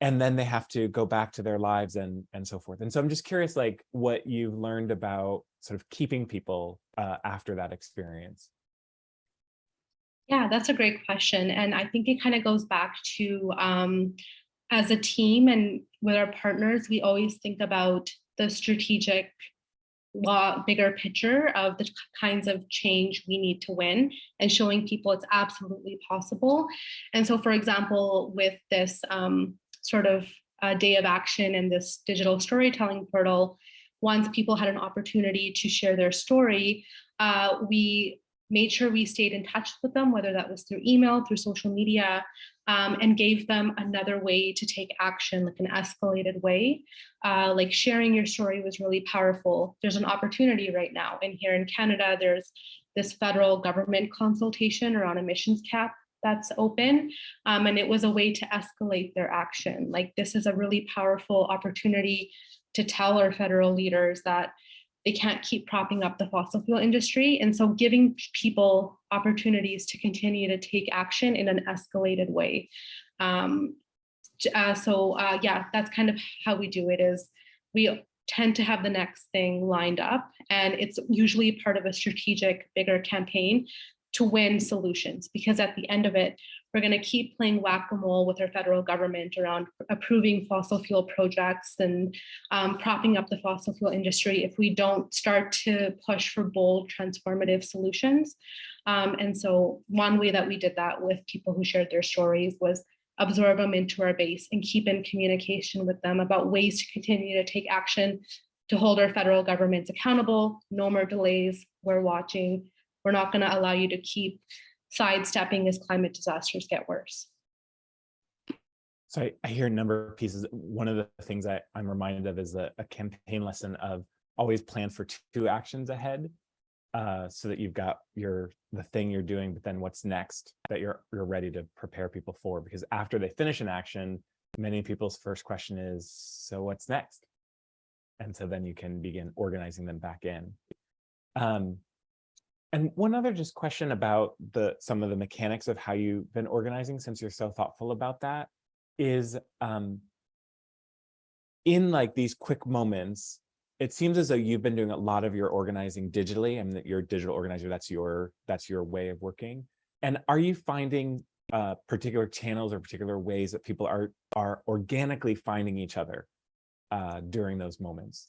And then they have to go back to their lives and, and so forth. And so I'm just curious, like what you've learned about sort of keeping people uh, after that experience. Yeah, that's a great question. And I think it kind of goes back to um, as a team and with our partners, we always think about the strategic law, bigger picture of the kinds of change we need to win and showing people it's absolutely possible. And so, for example, with this um, sort of uh, day of action and this digital storytelling portal, once people had an opportunity to share their story, uh, we made sure we stayed in touch with them, whether that was through email, through social media, um, and gave them another way to take action, like an escalated way. Uh, like sharing your story was really powerful. There's an opportunity right now. And here in Canada, there's this federal government consultation around emissions cap that's open. Um, and it was a way to escalate their action. Like this is a really powerful opportunity to tell our federal leaders that they can't keep propping up the fossil fuel industry. And so giving people opportunities to continue to take action in an escalated way. Um, uh, so uh, yeah, that's kind of how we do it is we tend to have the next thing lined up and it's usually part of a strategic bigger campaign to win solutions because at the end of it, we're going to keep playing whack-a-mole with our federal government around approving fossil fuel projects and um, propping up the fossil fuel industry if we don't start to push for bold transformative solutions. Um, and so one way that we did that with people who shared their stories was absorb them into our base and keep in communication with them about ways to continue to take action to hold our federal governments accountable, no more delays, we're watching, we're not going to allow you to keep sidestepping as climate disasters get worse. So I, I hear a number of pieces. One of the things I, I'm reminded of is a, a campaign lesson of always plan for two actions ahead. Uh, so that you've got your the thing you're doing, but then what's next that you're you're ready to prepare people for. Because after they finish an action, many people's first question is, so what's next? And so then you can begin organizing them back in. Um, and one other just question about the some of the mechanics of how you've been organizing since you're so thoughtful about that is um, in like these quick moments, it seems as though you've been doing a lot of your organizing digitally and that you're a digital organizer, that's your that's your way of working. And are you finding uh, particular channels or particular ways that people are are organically finding each other uh, during those moments?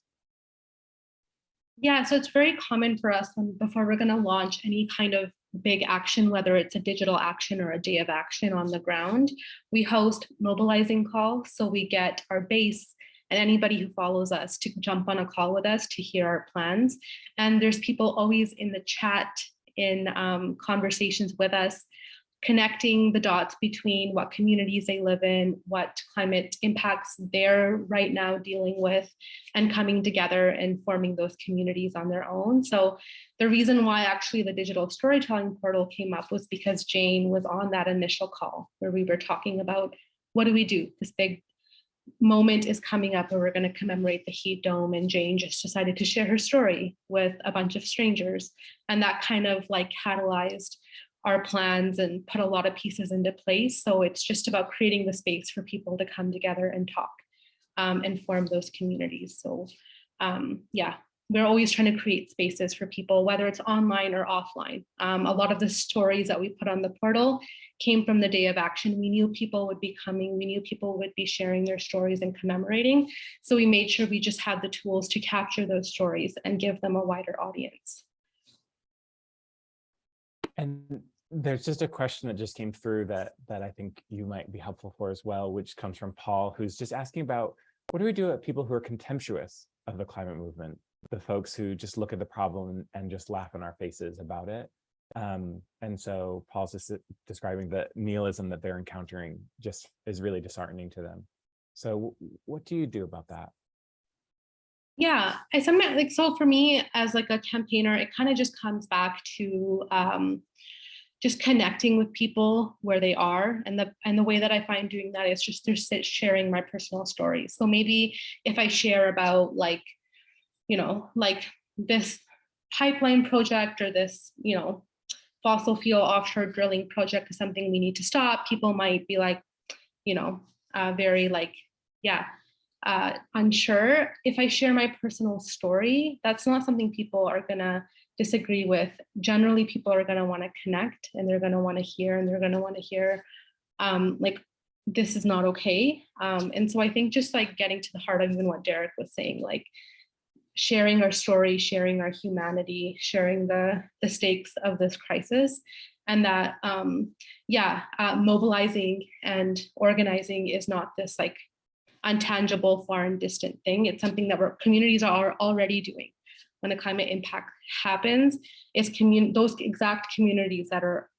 Yeah, so it's very common for us when before we're going to launch any kind of big action, whether it's a digital action or a day of action on the ground, we host mobilizing calls. So we get our base and anybody who follows us to jump on a call with us to hear our plans. And there's people always in the chat in um, conversations with us connecting the dots between what communities they live in, what climate impacts they're right now dealing with, and coming together and forming those communities on their own. So the reason why actually the digital storytelling portal came up was because Jane was on that initial call where we were talking about what do we do? This big moment is coming up where we're going to commemorate the heat dome and Jane just decided to share her story with a bunch of strangers. And that kind of like catalyzed our plans and put a lot of pieces into place. So it's just about creating the space for people to come together and talk um, and form those communities. So um, yeah, we're always trying to create spaces for people, whether it's online or offline. Um, a lot of the stories that we put on the portal came from the day of action. We knew people would be coming. We knew people would be sharing their stories and commemorating. So we made sure we just had the tools to capture those stories and give them a wider audience. And there's just a question that just came through that that I think you might be helpful for as well, which comes from Paul, who's just asking about what do we do at people who are contemptuous of the climate movement, the folks who just look at the problem and just laugh in our faces about it. Um, and so Paul's just describing the nihilism that they're encountering just is really disheartening to them. So what do you do about that? Yeah, I sometimes like so for me as like a campaigner, it kind of just comes back to um, just connecting with people where they are and the and the way that I find doing that is just through sharing my personal stories. So maybe if I share about like, you know, like this pipeline project or this, you know, fossil fuel offshore drilling project is something we need to stop, people might be like, you know, uh, very like, yeah, uh, unsure. If I share my personal story, that's not something people are gonna disagree with, generally people are going to want to connect and they're going to want to hear and they're going to want to hear um, like this is not okay. Um, and so I think just like getting to the heart of even what Derek was saying, like sharing our story, sharing our humanity, sharing the, the stakes of this crisis and that, um, yeah, uh, mobilizing and organizing is not this like untangible, far and distant thing. It's something that our communities are already doing when a climate impact happens it's those exact communities that are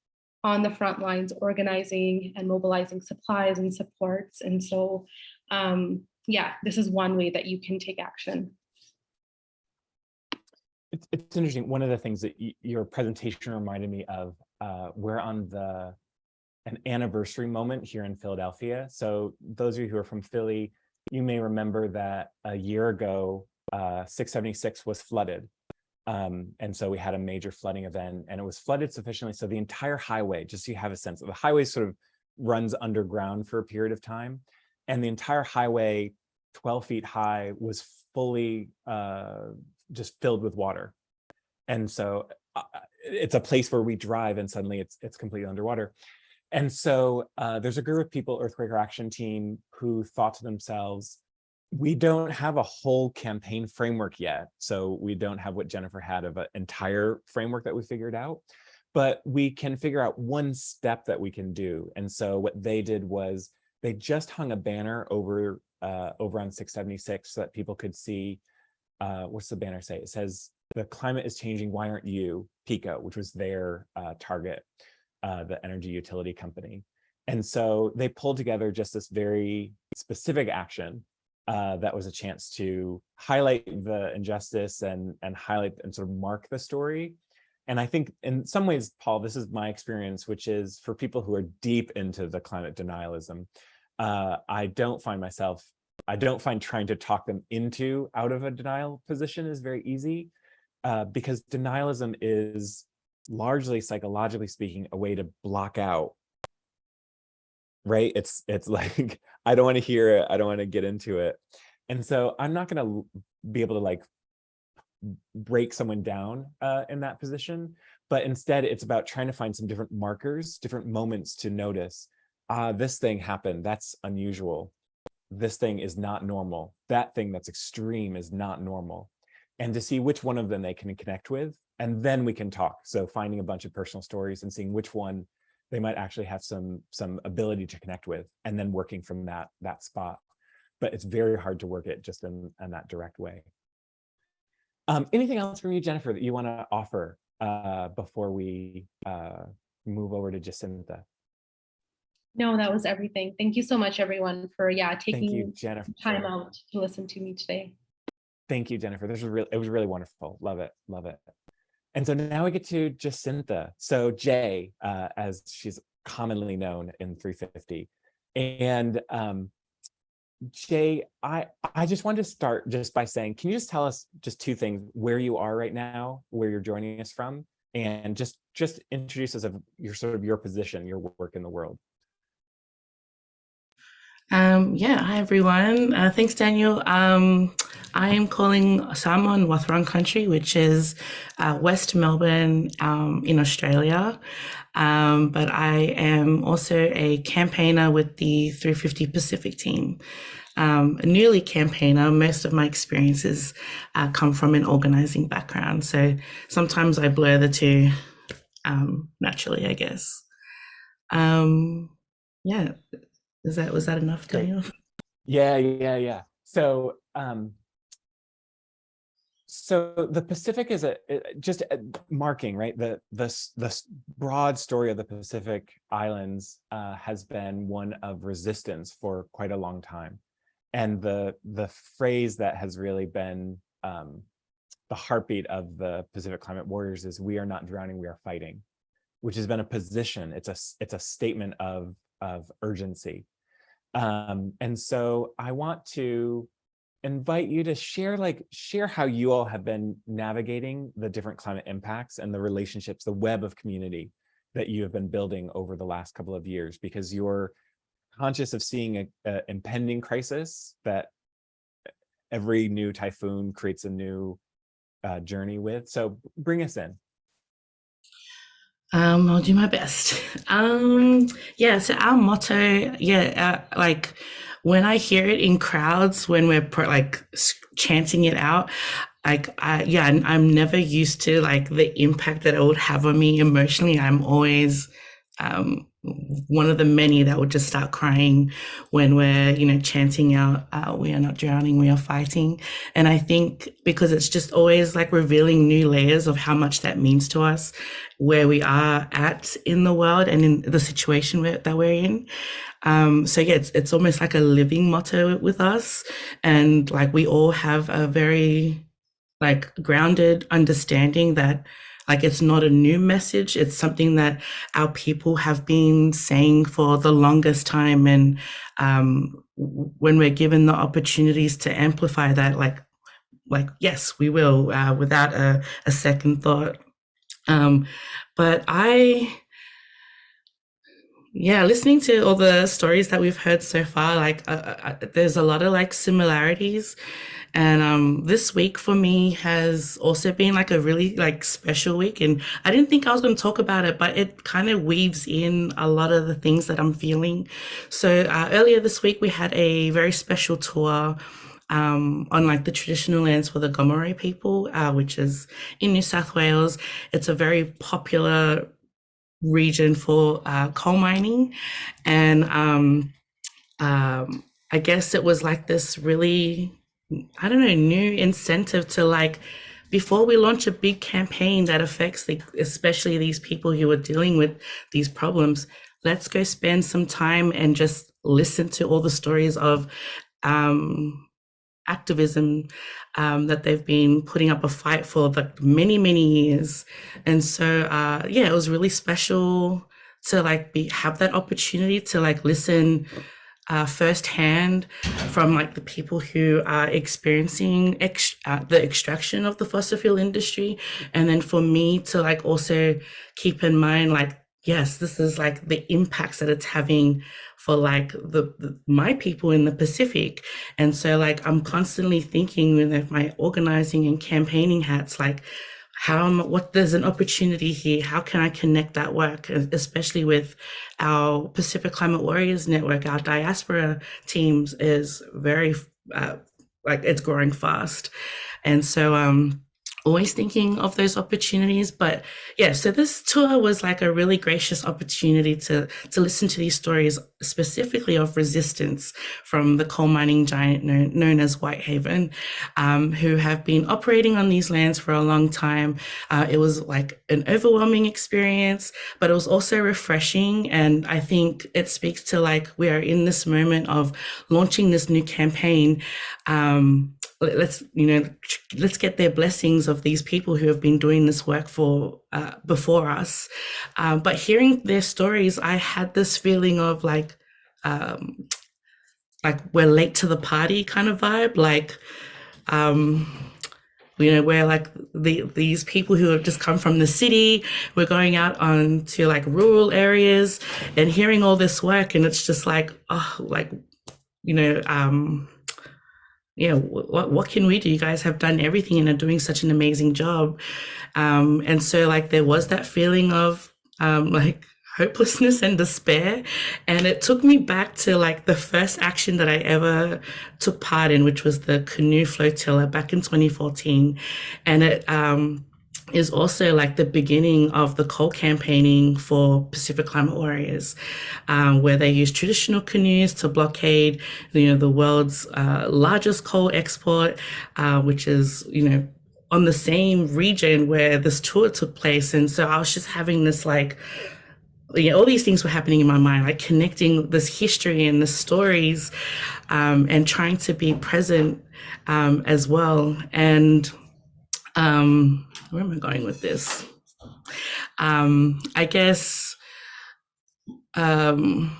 on the front lines organizing and mobilizing supplies and supports. And so, um, yeah, this is one way that you can take action. It's, it's interesting. One of the things that your presentation reminded me of, uh, we're on the an anniversary moment here in Philadelphia. So those of you who are from Philly, you may remember that a year ago, uh, 676 was flooded. Um, and so we had a major flooding event and it was flooded sufficiently. So the entire highway, just so you have a sense of the highway sort of runs underground for a period of time. And the entire highway 12 feet high was fully uh, just filled with water. And so uh, it's a place where we drive and suddenly it's, it's completely underwater. And so uh, there's a group of people, Earthquaker Action Team, who thought to themselves, we don't have a whole campaign framework yet. So we don't have what Jennifer had of an entire framework that we figured out, but we can figure out one step that we can do. And so what they did was they just hung a banner over uh, over on 676 so that people could see, uh, what's the banner say? It says, the climate is changing, why aren't you? PECO, which was their uh, target. Uh, the energy utility company. And so they pulled together just this very specific action uh, that was a chance to highlight the injustice and, and highlight and sort of mark the story. And I think in some ways, Paul, this is my experience, which is for people who are deep into the climate denialism, uh, I don't find myself, I don't find trying to talk them into out of a denial position is very easy uh, because denialism is largely psychologically speaking, a way to block out right? It's it's like, I don't want to hear it. I don't want to get into it. And so I'm not going to be able to like break someone down uh, in that position, but instead it's about trying to find some different markers, different moments to notice, ah, this thing happened. That's unusual. This thing is not normal. That thing that's extreme is not normal. And to see which one of them they can connect with, and then we can talk. So finding a bunch of personal stories and seeing which one they might actually have some some ability to connect with and then working from that that spot but it's very hard to work it just in, in that direct way um, anything else from you jennifer that you want to offer uh, before we uh, move over to jacinta No, that was everything. Thank you so much, everyone, for yeah thank you taking jennifer time out to listen to me today. Thank you jennifer this was really it was really wonderful love it love it and so now we get to Jacinta. So Jay, uh, as she's commonly known in 350. And um, Jay, I, I just wanted to start just by saying, can you just tell us just two things, where you are right now, where you're joining us from, and just just introduce us of your sort of your position, your work in the world. Um, yeah, hi everyone. Uh, thanks, Daniel. Um, I am calling Samoan Wathaurong country, which is uh, West Melbourne um, in Australia. Um, but I am also a campaigner with the 350 Pacific team. Um, a newly campaigner, most of my experiences uh, come from an organizing background. So sometimes I blur the two um, naturally, I guess. Um, yeah, is that was that enough. Daniel? Yeah, yeah, yeah. So, um, so the Pacific is a just a marking, right? The the the broad story of the Pacific Islands uh, has been one of resistance for quite a long time, and the the phrase that has really been um, the heartbeat of the Pacific Climate Warriors is "We are not drowning, we are fighting," which has been a position. It's a, it's a statement of of urgency. Um, and so I want to invite you to share like share how you all have been navigating the different climate impacts and the relationships, the web of community that you have been building over the last couple of years because you're conscious of seeing a, a impending crisis that every new typhoon creates a new uh, journey with. So bring us in. Um, I'll do my best. Um, yeah, so our motto, yeah, uh, like when I hear it in crowds, when we're like chanting it out, like I, yeah, I'm never used to like the impact that it would have on me emotionally. I'm always um, one of the many that would just start crying when we're, you know, chanting out, uh, "We are not drowning, we are fighting." And I think because it's just always like revealing new layers of how much that means to us where we are at in the world and in the situation we're, that we're in. Um, so yeah, it's, it's almost like a living motto with us. And like we all have a very like grounded understanding that like it's not a new message. It's something that our people have been saying for the longest time. And um, when we're given the opportunities to amplify that, like like yes, we will uh, without a, a second thought. Um, but I, yeah, listening to all the stories that we've heard so far, like uh, uh, uh, there's a lot of like similarities. And um, this week for me has also been like a really like special week. And I didn't think I was going to talk about it, but it kind of weaves in a lot of the things that I'm feeling. So uh, earlier this week we had a very special tour um, on like the traditional lands for the Gomeroi people, uh, which is in New South Wales. It's a very popular region for uh, coal mining, and um, um, I guess it was like this really, I don't know, new incentive to like before we launch a big campaign that affects the, especially these people who are dealing with these problems, let's go spend some time and just listen to all the stories of um, activism um, that they've been putting up a fight for like many many years. And so uh, yeah it was really special to like be have that opportunity to like listen uh, firsthand from like the people who are experiencing ex- uh, the extraction of the fossil fuel industry. And then for me to like also keep in mind like yes this is like the impacts that it's having for like the, the, my people in the pacific. And so like i'm constantly thinking with my organizing and campaigning hats like how am, what there's an opportunity here. How can i connect that work? Especially with our pacific climate warriors network our diaspora teams is very uh, like it's growing fast. And so um always thinking of those opportunities but yeah so this tour was like a really gracious opportunity to to listen to these stories specifically of resistance from the coal mining giant known, known as whitehaven um, who have been operating on these lands for a long time. Uh, it was like an overwhelming experience but it was also refreshing and i think it speaks to like we are in this moment of launching this new campaign um, let's you know let's get their blessings of these people who have been doing this work for uh, before us. Um, but hearing their stories i had this feeling of like um, like we're late to the party kind of vibe. Like um, you know where like the these people who have just come from the city we're going out on to like rural areas and hearing all this work and it's just like oh like you know um yeah, what what can we do? You guys have done everything and are doing such an amazing job. Um, and so like there was that feeling of um, like hopelessness and despair. And it took me back to like the first action that I ever took part in, which was the canoe flotilla back in 2014. And it um is also like the beginning of the coal campaigning for Pacific Climate Warriors, um, where they use traditional canoes to blockade, you know, the world's uh, largest coal export, uh, which is, you know, on the same region where this tour took place. And so I was just having this like, you know, all these things were happening in my mind, like connecting this history and the stories, um, and trying to be present um, as well. And um, where am I going with this? Um, I guess, um,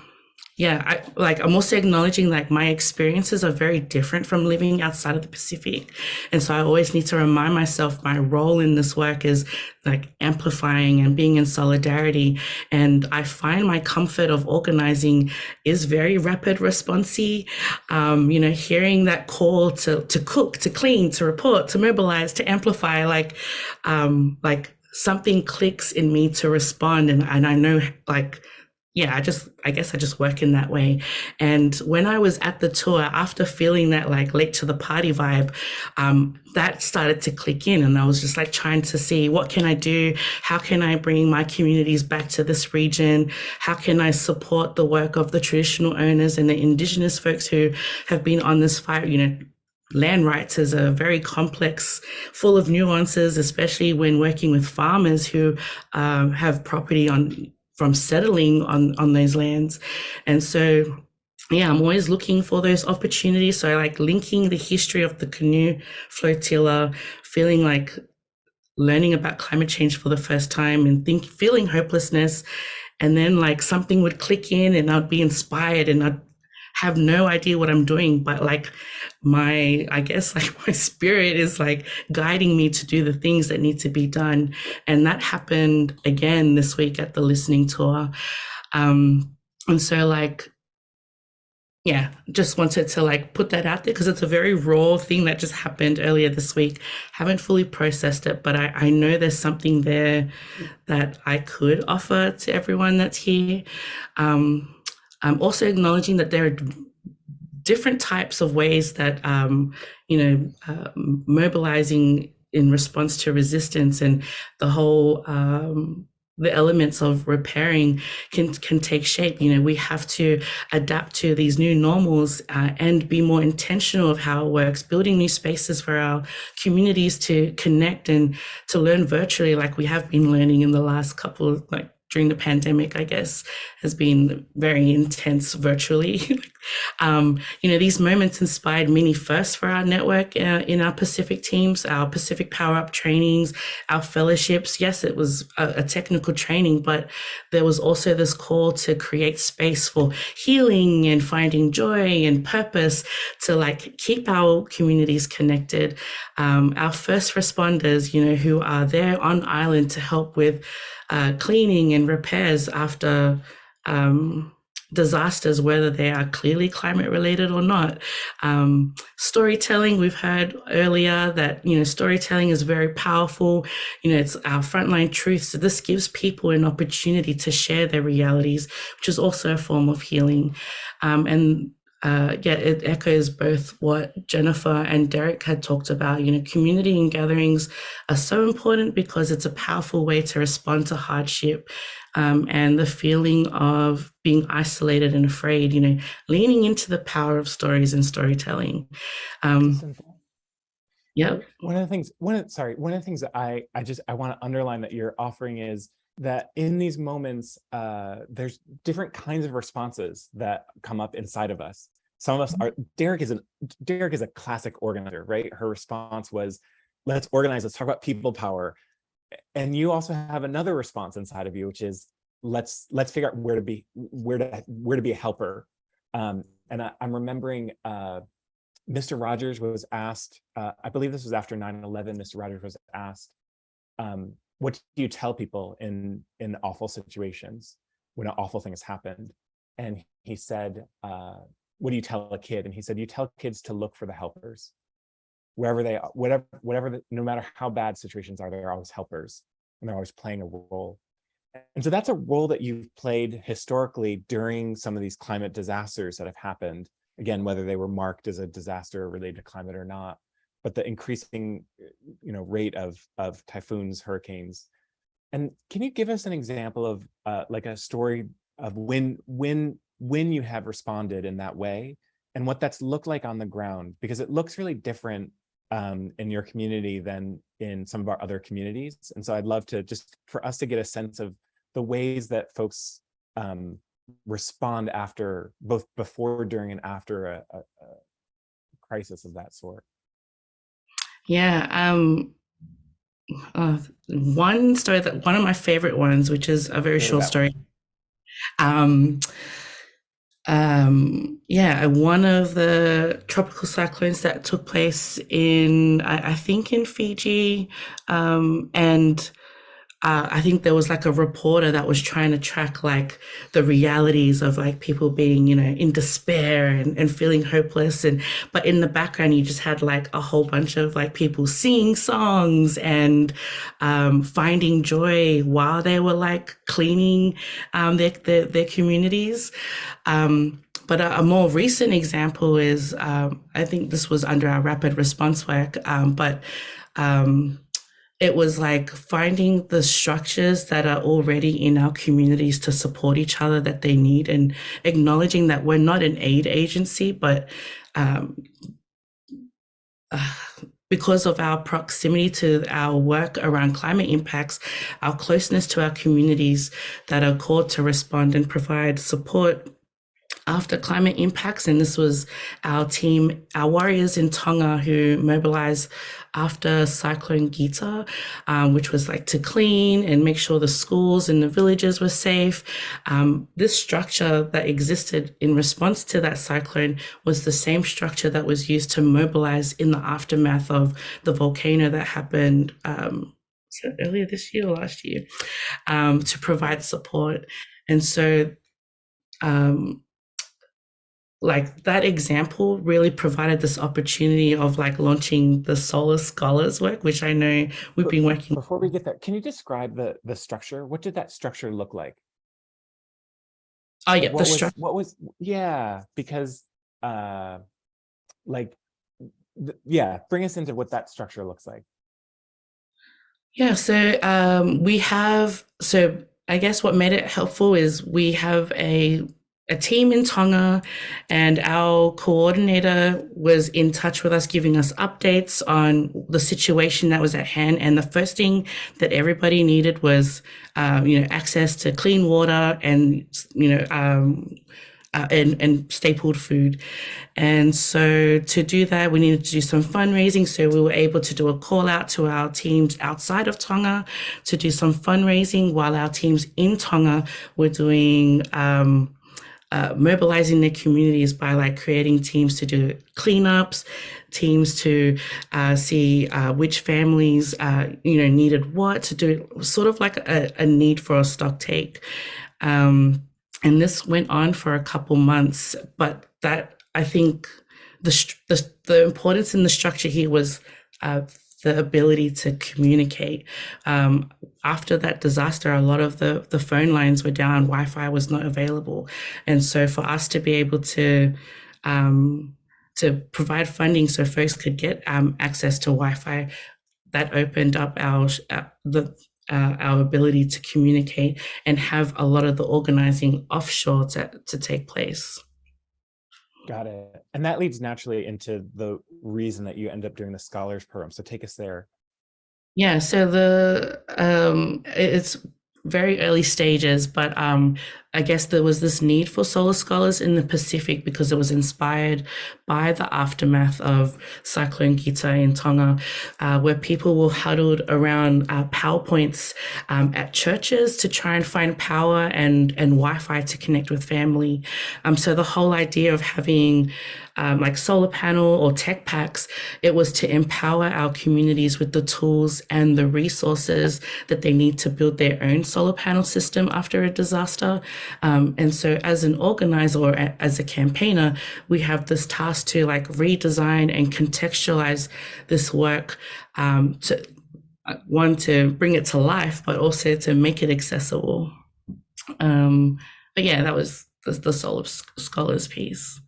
yeah, I, like I'm also acknowledging like my experiences are very different from living outside of the Pacific, and so I always need to remind myself my role in this work is like amplifying and being in solidarity. And I find my comfort of organizing is very rapid responsey. Um, you know, hearing that call to to cook, to clean, to report, to mobilize, to amplify, like um, like something clicks in me to respond, and and I know like yeah, I just, I guess I just work in that way. And when I was at the tour, after feeling that like late to the party vibe, um, that started to click in. And I was just like trying to see what can I do? How can I bring my communities back to this region? How can I support the work of the traditional owners and the indigenous folks who have been on this fight, you know, land rights is a very complex, full of nuances, especially when working with farmers who um, have property on from settling on on those lands. And so yeah i'm always looking for those opportunities. So like linking the history of the canoe flotilla feeling like learning about climate change for the first time and think feeling hopelessness. And then like something would click in and i'd be inspired and i'd have no idea what i'm doing. But like my i guess like my spirit is like guiding me to do the things that need to be done. And that happened again this week at the listening tour. Um and so like yeah just wanted to like put that out there because it's a very raw thing that just happened earlier this week. Haven't fully processed it but i i know there's something there that i could offer to everyone that's here. Um i'm also acknowledging that there are different types of ways that um, you know uh, mobilizing in response to resistance and the whole um, the elements of repairing can can take shape. You know, we have to adapt to these new normals uh, and be more intentional of how it works, building new spaces for our communities to connect and to learn virtually, like we have been learning in the last couple, like during the pandemic, I guess, has been very intense virtually. um, you know, these moments inspired many firsts for our network uh, in our Pacific teams, our Pacific Power Up trainings, our fellowships. Yes, it was a, a technical training, but there was also this call to create space for healing and finding joy and purpose to like keep our communities connected. Um, our first responders, you know, who are there on island to help with uh, cleaning and repairs after um, disasters, whether they are clearly climate related or not. Um, storytelling, we've heard earlier that, you know, storytelling is very powerful. You know, it's our frontline truth. So this gives people an opportunity to share their realities, which is also a form of healing. Um, and uh, yeah, it echoes both what Jennifer and Derek had talked about. You know, community and gatherings are so important because it's a powerful way to respond to hardship um, and the feeling of being isolated and afraid. You know, leaning into the power of stories and storytelling. Um, yeah, One of the things, one of, sorry, one of the things that I, I just, I want to underline that you're offering is that in these moments, uh, there's different kinds of responses that come up inside of us. Some of us are, Derek is an, Derek is a classic organizer, right? Her response was, let's organize, let's talk about people power. And you also have another response inside of you, which is, let's, let's figure out where to be, where to, where to be a helper. Um, and I, I'm remembering, uh, Mr. Rogers was asked, uh, I believe this was after 9-11, Mr. Rogers was asked, um, what do you tell people in, in awful situations when an awful thing has happened? And he said, uh, what do you tell a kid? And he said, you tell kids to look for the helpers. Wherever they are, whatever, whatever, the, no matter how bad situations are, they're always helpers and they're always playing a role. And so that's a role that you've played historically during some of these climate disasters that have happened again, whether they were marked as a disaster related to climate or not, but the increasing, you know, rate of, of typhoons, hurricanes. And can you give us an example of uh, like a story of when, when, when you have responded in that way and what that's looked like on the ground? Because it looks really different um, in your community than in some of our other communities. And so I'd love to just for us to get a sense of the ways that folks um, respond after both before during and after a, a, a crisis of that sort yeah. Um, uh, one story that one of my favorite ones, which is a very short story. Um, um, yeah, one of the tropical cyclones that took place in, I, I think, in Fiji, um, and uh, I think there was like a reporter that was trying to track like the realities of like people being, you know, in despair and, and feeling hopeless. And but in the background, you just had like a whole bunch of like people singing songs and um, finding joy while they were like cleaning um, their, their their communities. Um, but a, a more recent example is um, I think this was under our rapid response work, um, but um, it was like finding the structures that are already in our communities to support each other that they need and acknowledging that we're not an aid agency, but um, uh, because of our proximity to our work around climate impacts, our closeness to our communities that are called to respond and provide support after climate impacts. And this was our team, our warriors in Tonga who mobilized after Cyclone Gita, um, which was like to clean and make sure the schools and the villages were safe. Um, this structure that existed in response to that cyclone was the same structure that was used to mobilize in the aftermath of the volcano that happened. Um, earlier this year or last year um, to provide support and so um, like that example really provided this opportunity of like launching the solar scholars work which i know we've been working before we get there can you describe the the structure? What did that structure look like? Oh yeah what the was, structure what was yeah because uh like yeah bring us into what that structure looks like. Yeah, so um, we have so I guess what made it helpful is we have a a team in Tonga, and our coordinator was in touch with us, giving us updates on the situation that was at hand. And the first thing that everybody needed was, um, you know, access to clean water and you know, um, uh, and, and stapled food. And so to do that, we needed to do some fundraising. So we were able to do a call out to our teams outside of Tonga to do some fundraising while our teams in Tonga were doing, um, uh, mobilizing their communities by like creating teams to do cleanups, teams to uh, see uh, which families uh, you know needed what to do, sort of like a, a need for a stock take. Um, and this went on for a couple months, but that I think the the, the importance in the structure here was uh, the ability to communicate. Um, after that disaster, a lot of the, the phone lines were down, Wi Fi was not available. And so for us to be able to, um, to provide funding so folks could get um, access to Wi Fi, that opened up our, uh, the, uh, our ability to communicate and have a lot of the organizing offshore to, to take place. Got it. And that leads naturally into the reason that you end up doing the scholars program. So take us there. Yeah, so the um, it's very early stages, but um, I guess there was this need for solar scholars in the Pacific because it was inspired by the aftermath of Cyclone Gita in Tonga, uh, where people were huddled around uh, PowerPoints um, at churches to try and find power and, and Wi Fi to connect with family. Um, so the whole idea of having um, like solar panel or tech packs, it was to empower our communities with the tools and the resources that they need to build their own solar panel system after a disaster. Um, and so as an organizer or as a campaigner, we have this task to like redesign and contextualize this work um, to uh, one to bring it to life, but also to make it accessible. Um, but yeah, that was the, the Solar Scholars piece.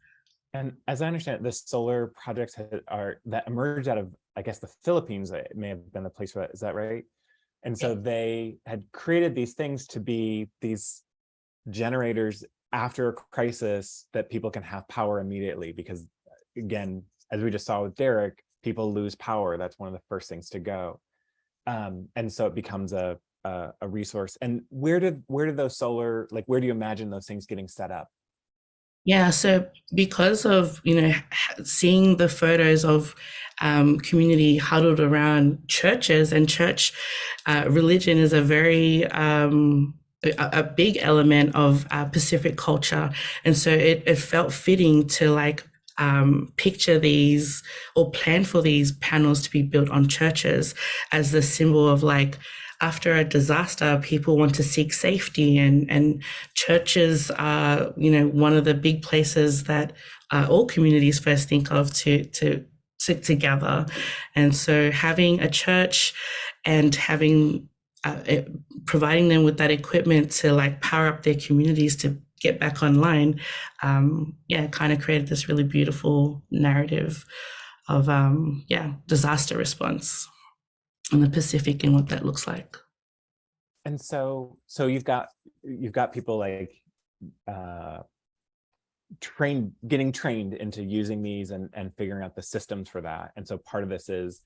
And as I understand it, the solar projects are that emerged out of, I guess, the Philippines. It may have been the place for that. Is that right? And so they had created these things to be these generators after a crisis that people can have power immediately because again as we just saw with derek people lose power. That's one of the first things to go. Um, and so it becomes a, a, a resource. And where did where did those solar like where do you imagine those things getting set up? Yeah, so because of you know seeing the photos of um, community huddled around churches and church uh, religion is a very um, a, a big element of uh, Pacific culture. And so it, it felt fitting to like um, picture these or plan for these panels to be built on churches as the symbol of like, after a disaster, people want to seek safety, and and churches are, you know, one of the big places that uh, all communities first think of to to to together. And so, having a church and having uh, providing them with that equipment to like power up their communities to get back online, um, yeah, kind of created this really beautiful narrative of um, yeah disaster response in the Pacific and what that looks like. And so, so you've got you've got people like uh, trained, getting trained into using these and and figuring out the systems for that. And so part of this is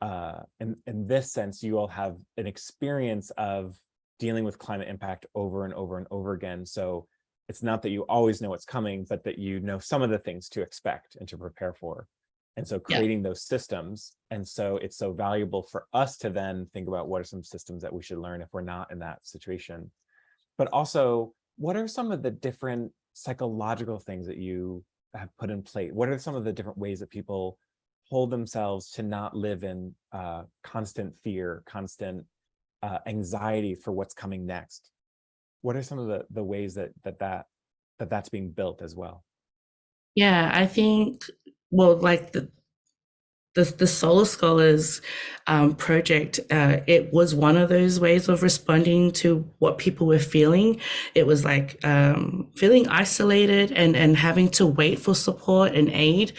uh, in, in this sense, you all have an experience of dealing with climate impact over and over and over again. So it's not that you always know what's coming, but that you know some of the things to expect and to prepare for. And so creating yeah. those systems. And so it's so valuable for us to then think about what are some systems that we should learn if we're not in that situation. But also, what are some of the different psychological things that you have put in place? What are some of the different ways that people hold themselves to not live in uh, constant fear, constant uh, anxiety for what's coming next? What are some of the, the ways that, that, that, that that's being built as well? Yeah, I think, well, like the, the, the Solar Scholars um, project, uh, it was one of those ways of responding to what people were feeling. It was like um, feeling isolated and, and having to wait for support and aid.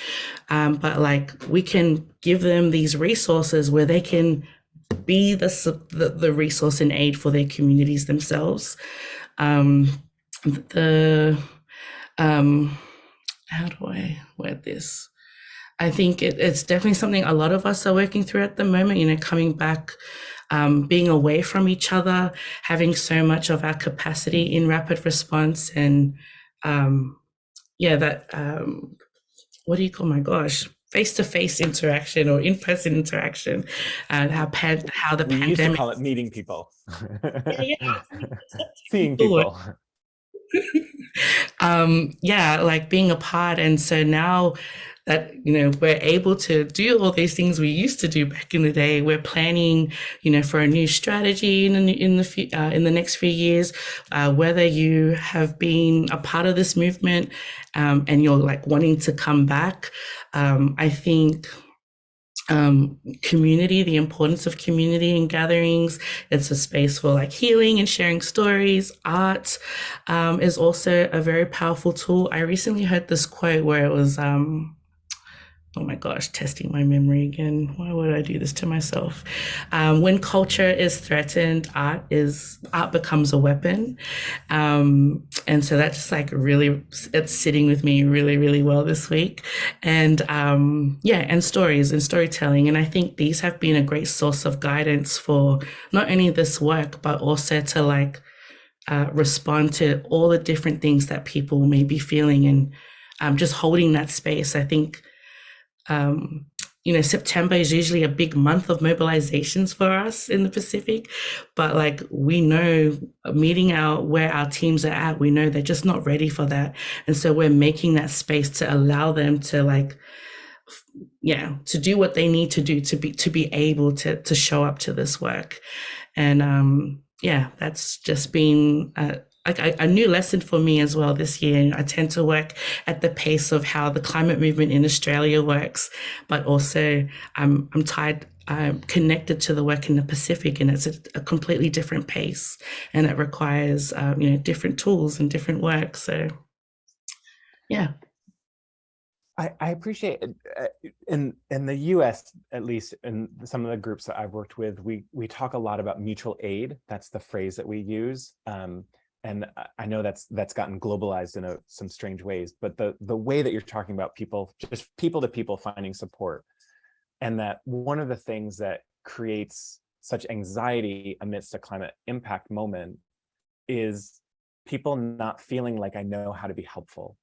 Um, but like we can give them these resources where they can be the, the the resource and aid for their communities themselves. Um, the um, how do I word this? I think it, it's definitely something a lot of us are working through at the moment. You know, coming back, um, being away from each other, having so much of our capacity in rapid response, and um, yeah, that um, what do you call my gosh, face to face interaction or in person interaction, and how pan- how the We used to pandemic. call it meeting people. yeah. Seeing People. people. um yeah like being apart and so now that you know we're able to do all these things we used to do back in the day we're planning you know for a new strategy in the in the uh, in the next few years uh, whether you have been a part of this movement um, and you're like wanting to come back um, i think um, community, the importance of community and gatherings. It's a space for like healing and sharing stories. Art um, is also a very powerful tool. I recently heard this quote where it was, um, oh my gosh, testing my memory again. Why would I do this to myself? Um, when culture is threatened, art is art becomes a weapon, um, and so that's just like really it's sitting with me really really well this week, and um, yeah, and stories and storytelling, and I think these have been a great source of guidance for not only this work but also to like uh, respond to all the different things that people may be feeling and um, just holding that space. I think um, you know, September is usually a big month of mobilizations for us in the Pacific, but like we know meeting our where our teams are at, we know they're just not ready for that. And so we're making that space to allow them to like yeah, to do what they need to do to be to be able to to show up to this work. And um yeah, that's just been a, like a, a new lesson for me as well this year. I tend to work at the pace of how the climate movement in Australia works, but also I'm I'm tied. I'm connected to the work in the Pacific, and it's a, a completely different pace, and it requires um, you know different tools and different work. So, yeah, I, I appreciate it. uh, in in the U.S. at least in some of the groups that I've worked with, we we talk a lot about mutual aid. That's the phrase that we use, um, and I- know that's that's gotten globalized in a, some strange ways. But the the way that you're talking about people, just people to people finding support, and that one of the things that creates such anxiety amidst a climate impact moment is people not feeling like I know how to be helpful.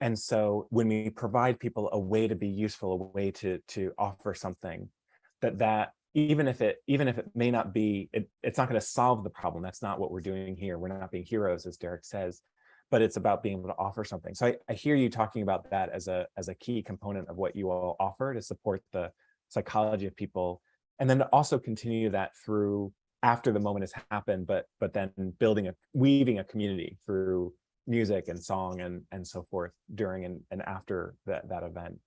And so when we provide people a way to be useful, a way to to offer something, that that even if it even if it may not be, it, it's not going to solve the problem. That's not what we're doing here. We're not being heroes, as Derek says, but it's about being able to offer something. So I, I hear you talking about that as a as a key component of what you all offer to support the psychology of people, and then to also continue that through after the moment has happened, but but then building a weaving a community through music and song and and so forth during and, and after that that event.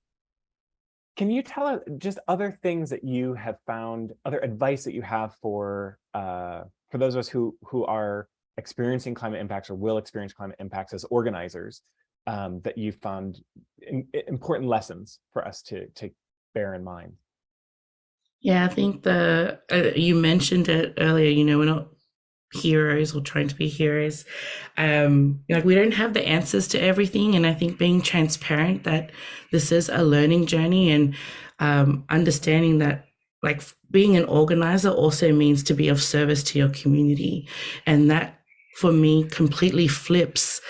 Can you tell us just other things that you have found, other advice that you have for uh, for those of us who who are experiencing climate impacts or will experience climate impacts as organizers um, that you found in, important lessons for us to to bear in mind? yeah. I think the uh, you mentioned it earlier. You know, we're not heroes or trying to be heroes. Um, like we don't have the answers to everything, and I think being transparent that this is a learning journey and um, understanding that like being an organizer also means to be of service to your community, and that for me completely flips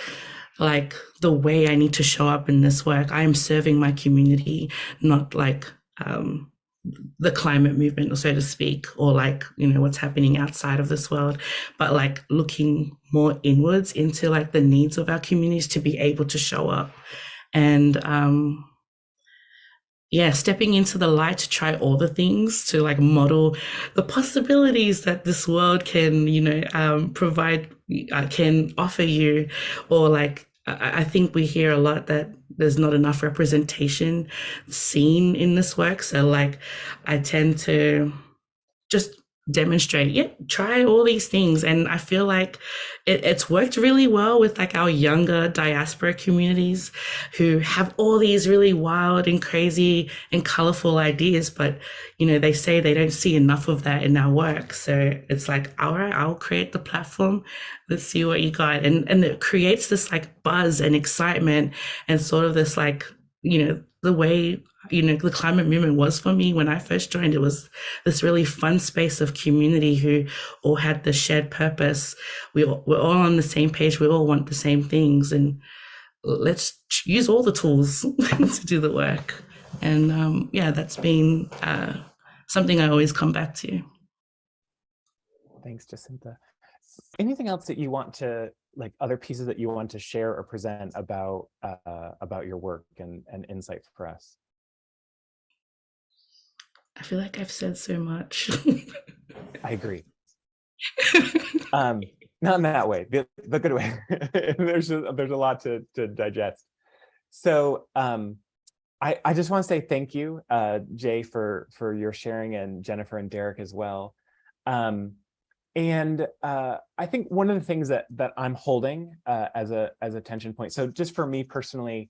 like the way I need to show up in this work. I am serving my community, not like um, the climate movement, so to speak, or like, you know, what's happening outside of this world, but like looking more inwards into like the needs of our communities to be able to show up. And um yeah, stepping into the light to try all the things to like model the possibilities that this world can, you know, um, provide, uh, can offer you, or like I think we hear a lot that there's not enough representation seen in this work. So like I tend to just demonstrate. Yeah try all these things. And i feel like it, it's worked really well with like our younger diaspora communities who have all these really wild and crazy and colorful ideas but you know they say they don't see enough of that in our work. So it's like all right i'll create the platform. Let's see what you got. And and it creates this like buzz and excitement and sort of this like you know the way you know the climate movement was for me when i first joined it was this really fun space of community who all had the shared purpose. We all, we're all on the same page. We all want the same things. And let's use all the tools to do the work. And um, yeah that's been uh, something i always come back to. Thanks, Jacinta. Anything else that you want to, like other pieces that you want to share or present about uh, about your work and, and insight for us? i feel like i've said so much I agree. Um, not in that way, the, the good way. there's a, there's a lot to to digest. So um, I I just want to say thank you, uh, Jay, for for your sharing, and Jennifer and Derek as well. Um, and uh, I think one of the things that that I'm holding uh, as a as a tension point. So just for me personally,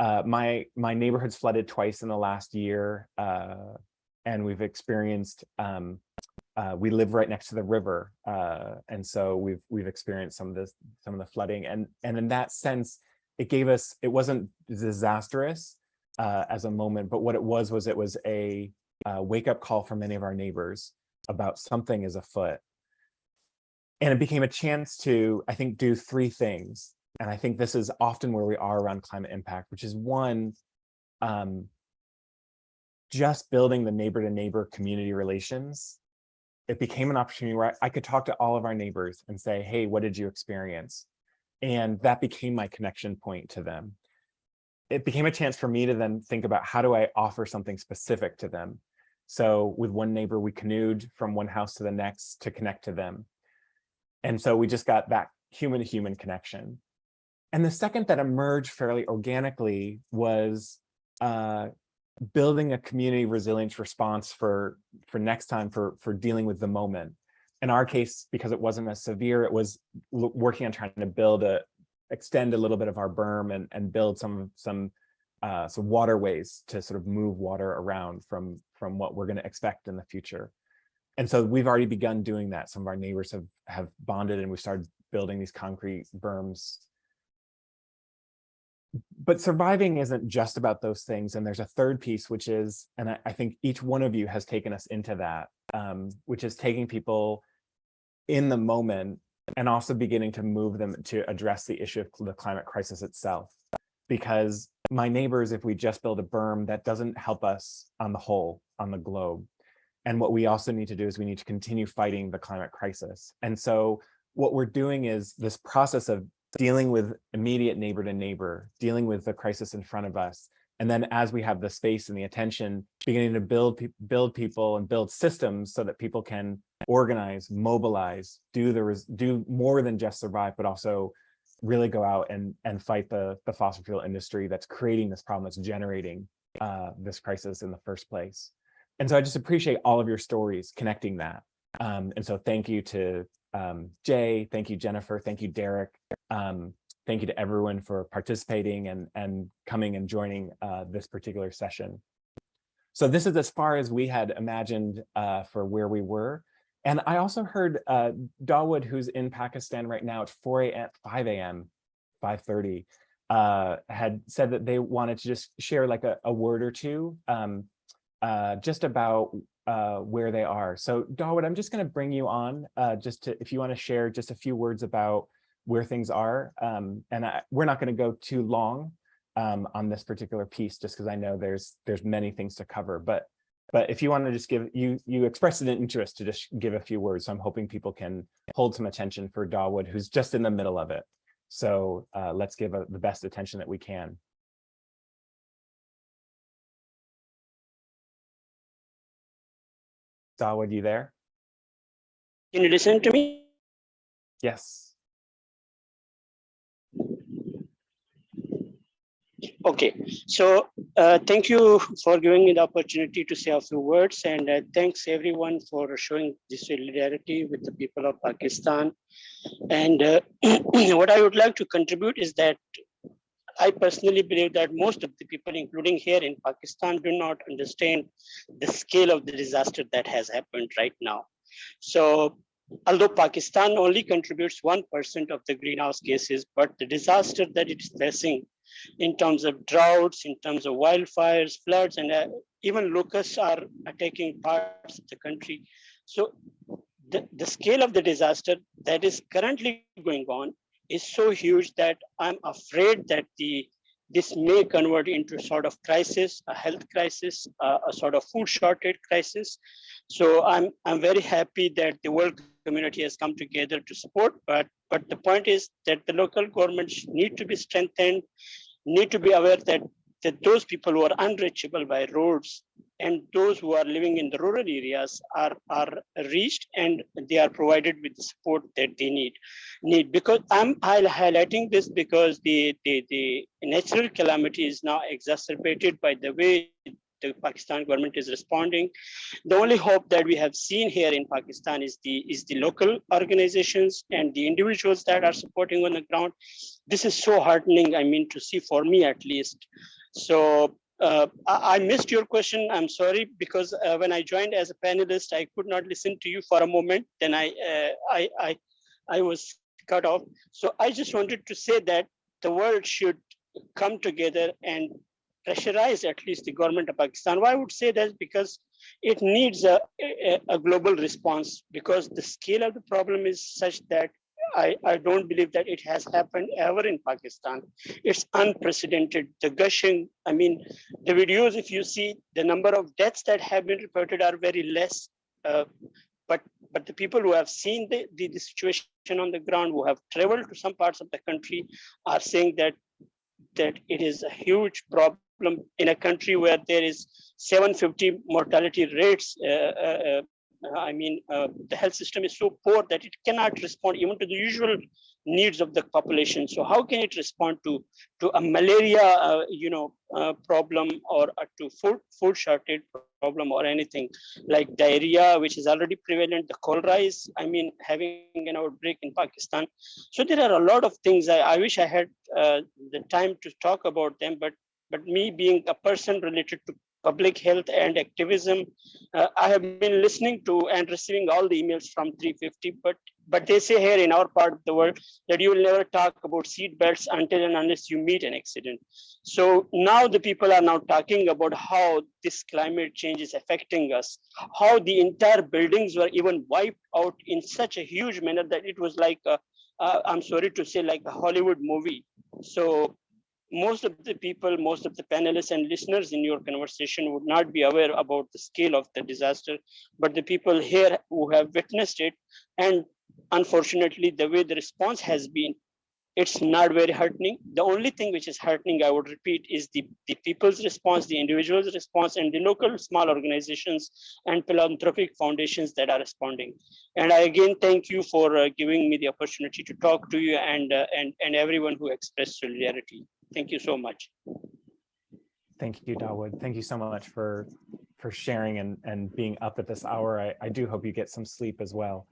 uh, my my neighborhood's flooded twice in the last year, uh, and we've experienced. Um, uh, we live right next to the river, uh, and so we've we've experienced some of this some of the flooding, and and in that sense, it gave us it wasn't disastrous as a moment, but what it was was it was a wake up call for many of our neighbors about something is afoot, and it became a chance to I think do three things, and I think this is often where we are around climate impact, which is one. Um, just building the neighbor to neighbor community relations it became an opportunity where I, I could talk to all of our neighbors and say, hey, what did you experience? And that became my connection point to them. It became a chance for me to then think about how do I offer something specific to them? So with one neighbor, we canoed from one house to the next to connect to them. And so we just got that human to human connection. And the second that emerged fairly organically was uh, building a community resilience response for for next time for for dealing with the moment in our case because it wasn't as severe it was working on trying to build a extend a little bit of our berm and and build some some uh some waterways to sort of move water around from from what we're going to expect in the future and so we've already begun doing that some of our neighbors have have bonded and we started building these concrete berms but surviving isn't just about those things. And there's a third piece, which is, and I, I think each one of you has taken us into that, um, which is taking people in the moment and also beginning to move them to address the issue of the climate crisis itself. Because my neighbors, if we just build a berm, that doesn't help us on the whole, on the globe. And what we also need to do is we need to continue fighting the climate crisis. And so what we're doing is this process of dealing with immediate neighbor to neighbor, dealing with the crisis in front of us. And then as we have the space and the attention, beginning to build, pe build people and build systems so that people can organize, mobilize, do the do more than just survive, but also really go out and, and fight the, the fossil fuel industry that's creating this problem, that's generating uh, this crisis in the first place. And so I just appreciate all of your stories connecting that. Um, and so thank you to um, Jay, thank you, Jennifer, thank you, Derek, um, thank you to everyone for participating and, and coming and joining uh, this particular session. So this is as far as we had imagined uh, for where we were. And I also heard uh, Dawood, who's in Pakistan right now at 4 a.m., 5 a.m., 5.30, uh, had said that they wanted to just share like a, a word or two um, uh, just about uh, where they are. So Dawood, I'm just going to bring you on uh, just to, if you want to share just a few words about where things are. Um, and I, we're not going to go too long um, on this particular piece, just because I know there's there's many things to cover. But but if you want to just give you you expressed an interest to just give a few words, so I'm hoping people can hold some attention for Dawood, who's just in the middle of it. So uh, let's give a, the best attention that we can. Dawood, you there? Can you listen to me? Yes. Okay, so uh, thank you for giving me the opportunity to say a few words and uh, thanks everyone for showing this solidarity with the people of Pakistan. And uh, what I would like to contribute is that I personally believe that most of the people, including here in Pakistan, do not understand the scale of the disaster that has happened right now. So although Pakistan only contributes 1% of the greenhouse gases, but the disaster that it is facing in terms of droughts, in terms of wildfires, floods, and uh, even locusts are attacking parts of the country. So the, the scale of the disaster that is currently going on is so huge that I'm afraid that the this may convert into sort of crisis, a health crisis, a sort of food shortage crisis. So I'm I'm very happy that the world community has come together to support, but but the point is that the local governments need to be strengthened, need to be aware that that those people who are unreachable by roads and those who are living in the rural areas are, are reached and they are provided with the support that they need. need. Because I'm highlighting this because the, the, the natural calamity is now exacerbated by the way the Pakistan government is responding. The only hope that we have seen here in Pakistan is the is the local organizations and the individuals that are supporting on the ground. This is so heartening, I mean, to see for me at least. So uh, I, missed your question. I'm sorry because uh, when I joined as a panelist, I could not listen to you for a moment. Then I, uh, I, I, I was cut off. So I just wanted to say that the world should come together and pressurize at least the government of Pakistan. Why I would say that because it needs a, a, a global response because the scale of the problem is such that I, I don't believe that it has happened ever in Pakistan. It's unprecedented. The gushing, I mean, the videos, if you see the number of deaths that have been reported are very less. Uh, but but the people who have seen the, the, the situation on the ground, who have traveled to some parts of the country, are saying that that it is a huge problem in a country where there is 750 mortality rates uh, uh, uh I mean, uh, the health system is so poor that it cannot respond even to the usual needs of the population. So how can it respond to to a malaria, uh, you know, uh, problem or uh, to food food shortage problem or anything like diarrhea, which is already prevalent. The cholera is, I mean, having an outbreak in Pakistan. So there are a lot of things. I, I wish I had uh, the time to talk about them, but but me being a person related to public health and activism. Uh, I have been listening to and receiving all the emails from 350, but but they say here in our part of the world that you will never talk about seat belts until and unless you meet an accident. So now the people are now talking about how this climate change is affecting us, how the entire buildings were even wiped out in such a huge manner that it was like, i I'm sorry to say like a Hollywood movie. So most of the people, most of the panelists and listeners in your conversation would not be aware about the scale of the disaster, but the people here who have witnessed it, and unfortunately, the way the response has been, it's not very heartening. The only thing which is heartening, I would repeat, is the, the people's response, the individual's response, and the local small organizations and philanthropic foundations that are responding. And I again thank you for uh, giving me the opportunity to talk to you and, uh, and, and everyone who expressed solidarity. Thank you so much. Thank you, Dawood. Thank you so much for for sharing and and being up at this hour. I, I do hope you get some sleep as well.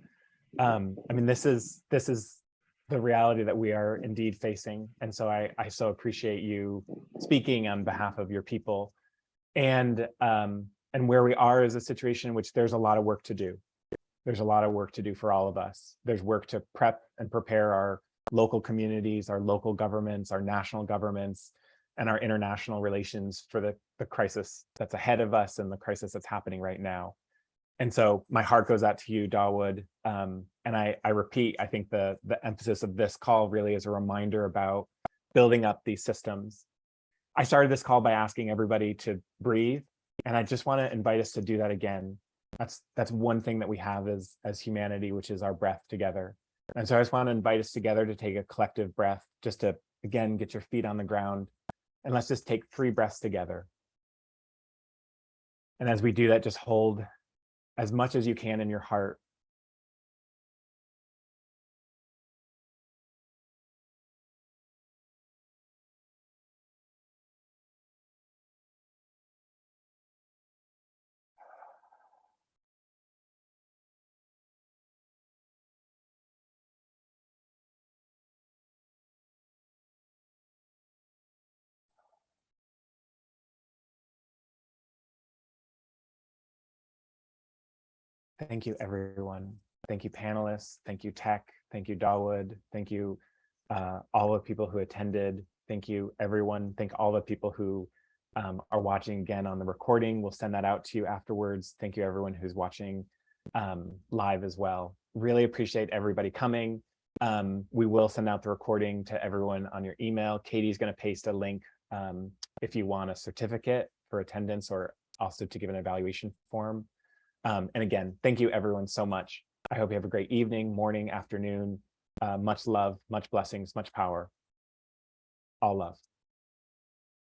Um, I mean, this is this is the reality that we are indeed facing. And so I, I so appreciate you speaking on behalf of your people and um, and where we are is a situation in which there's a lot of work to do. There's a lot of work to do for all of us. There's work to prep and prepare our local communities, our local governments, our national governments, and our international relations for the, the crisis that's ahead of us and the crisis that's happening right now. And so my heart goes out to you, Dawood. Um, and I, I repeat, I think the, the emphasis of this call really is a reminder about building up these systems. I started this call by asking everybody to breathe, and I just want to invite us to do that again. That's that's one thing that we have as as humanity, which is our breath together. And so I just want to invite us together to take a collective breath, just to, again, get your feet on the ground. And let's just take three breaths together. And as we do that, just hold as much as you can in your heart Thank you, everyone. Thank you, panelists. Thank you, Tech. Thank you, Dawood. Thank you, uh, all the people who attended. Thank you, everyone. Thank all the people who um, are watching again on the recording. We'll send that out to you afterwards. Thank you, everyone who's watching um, live as well. Really appreciate everybody coming. Um, we will send out the recording to everyone on your email. Katie's going to paste a link um, if you want a certificate for attendance or also to give an evaluation form. Um, and again, thank you everyone so much. I hope you have a great evening, morning, afternoon. Uh, much love, much blessings, much power. All love.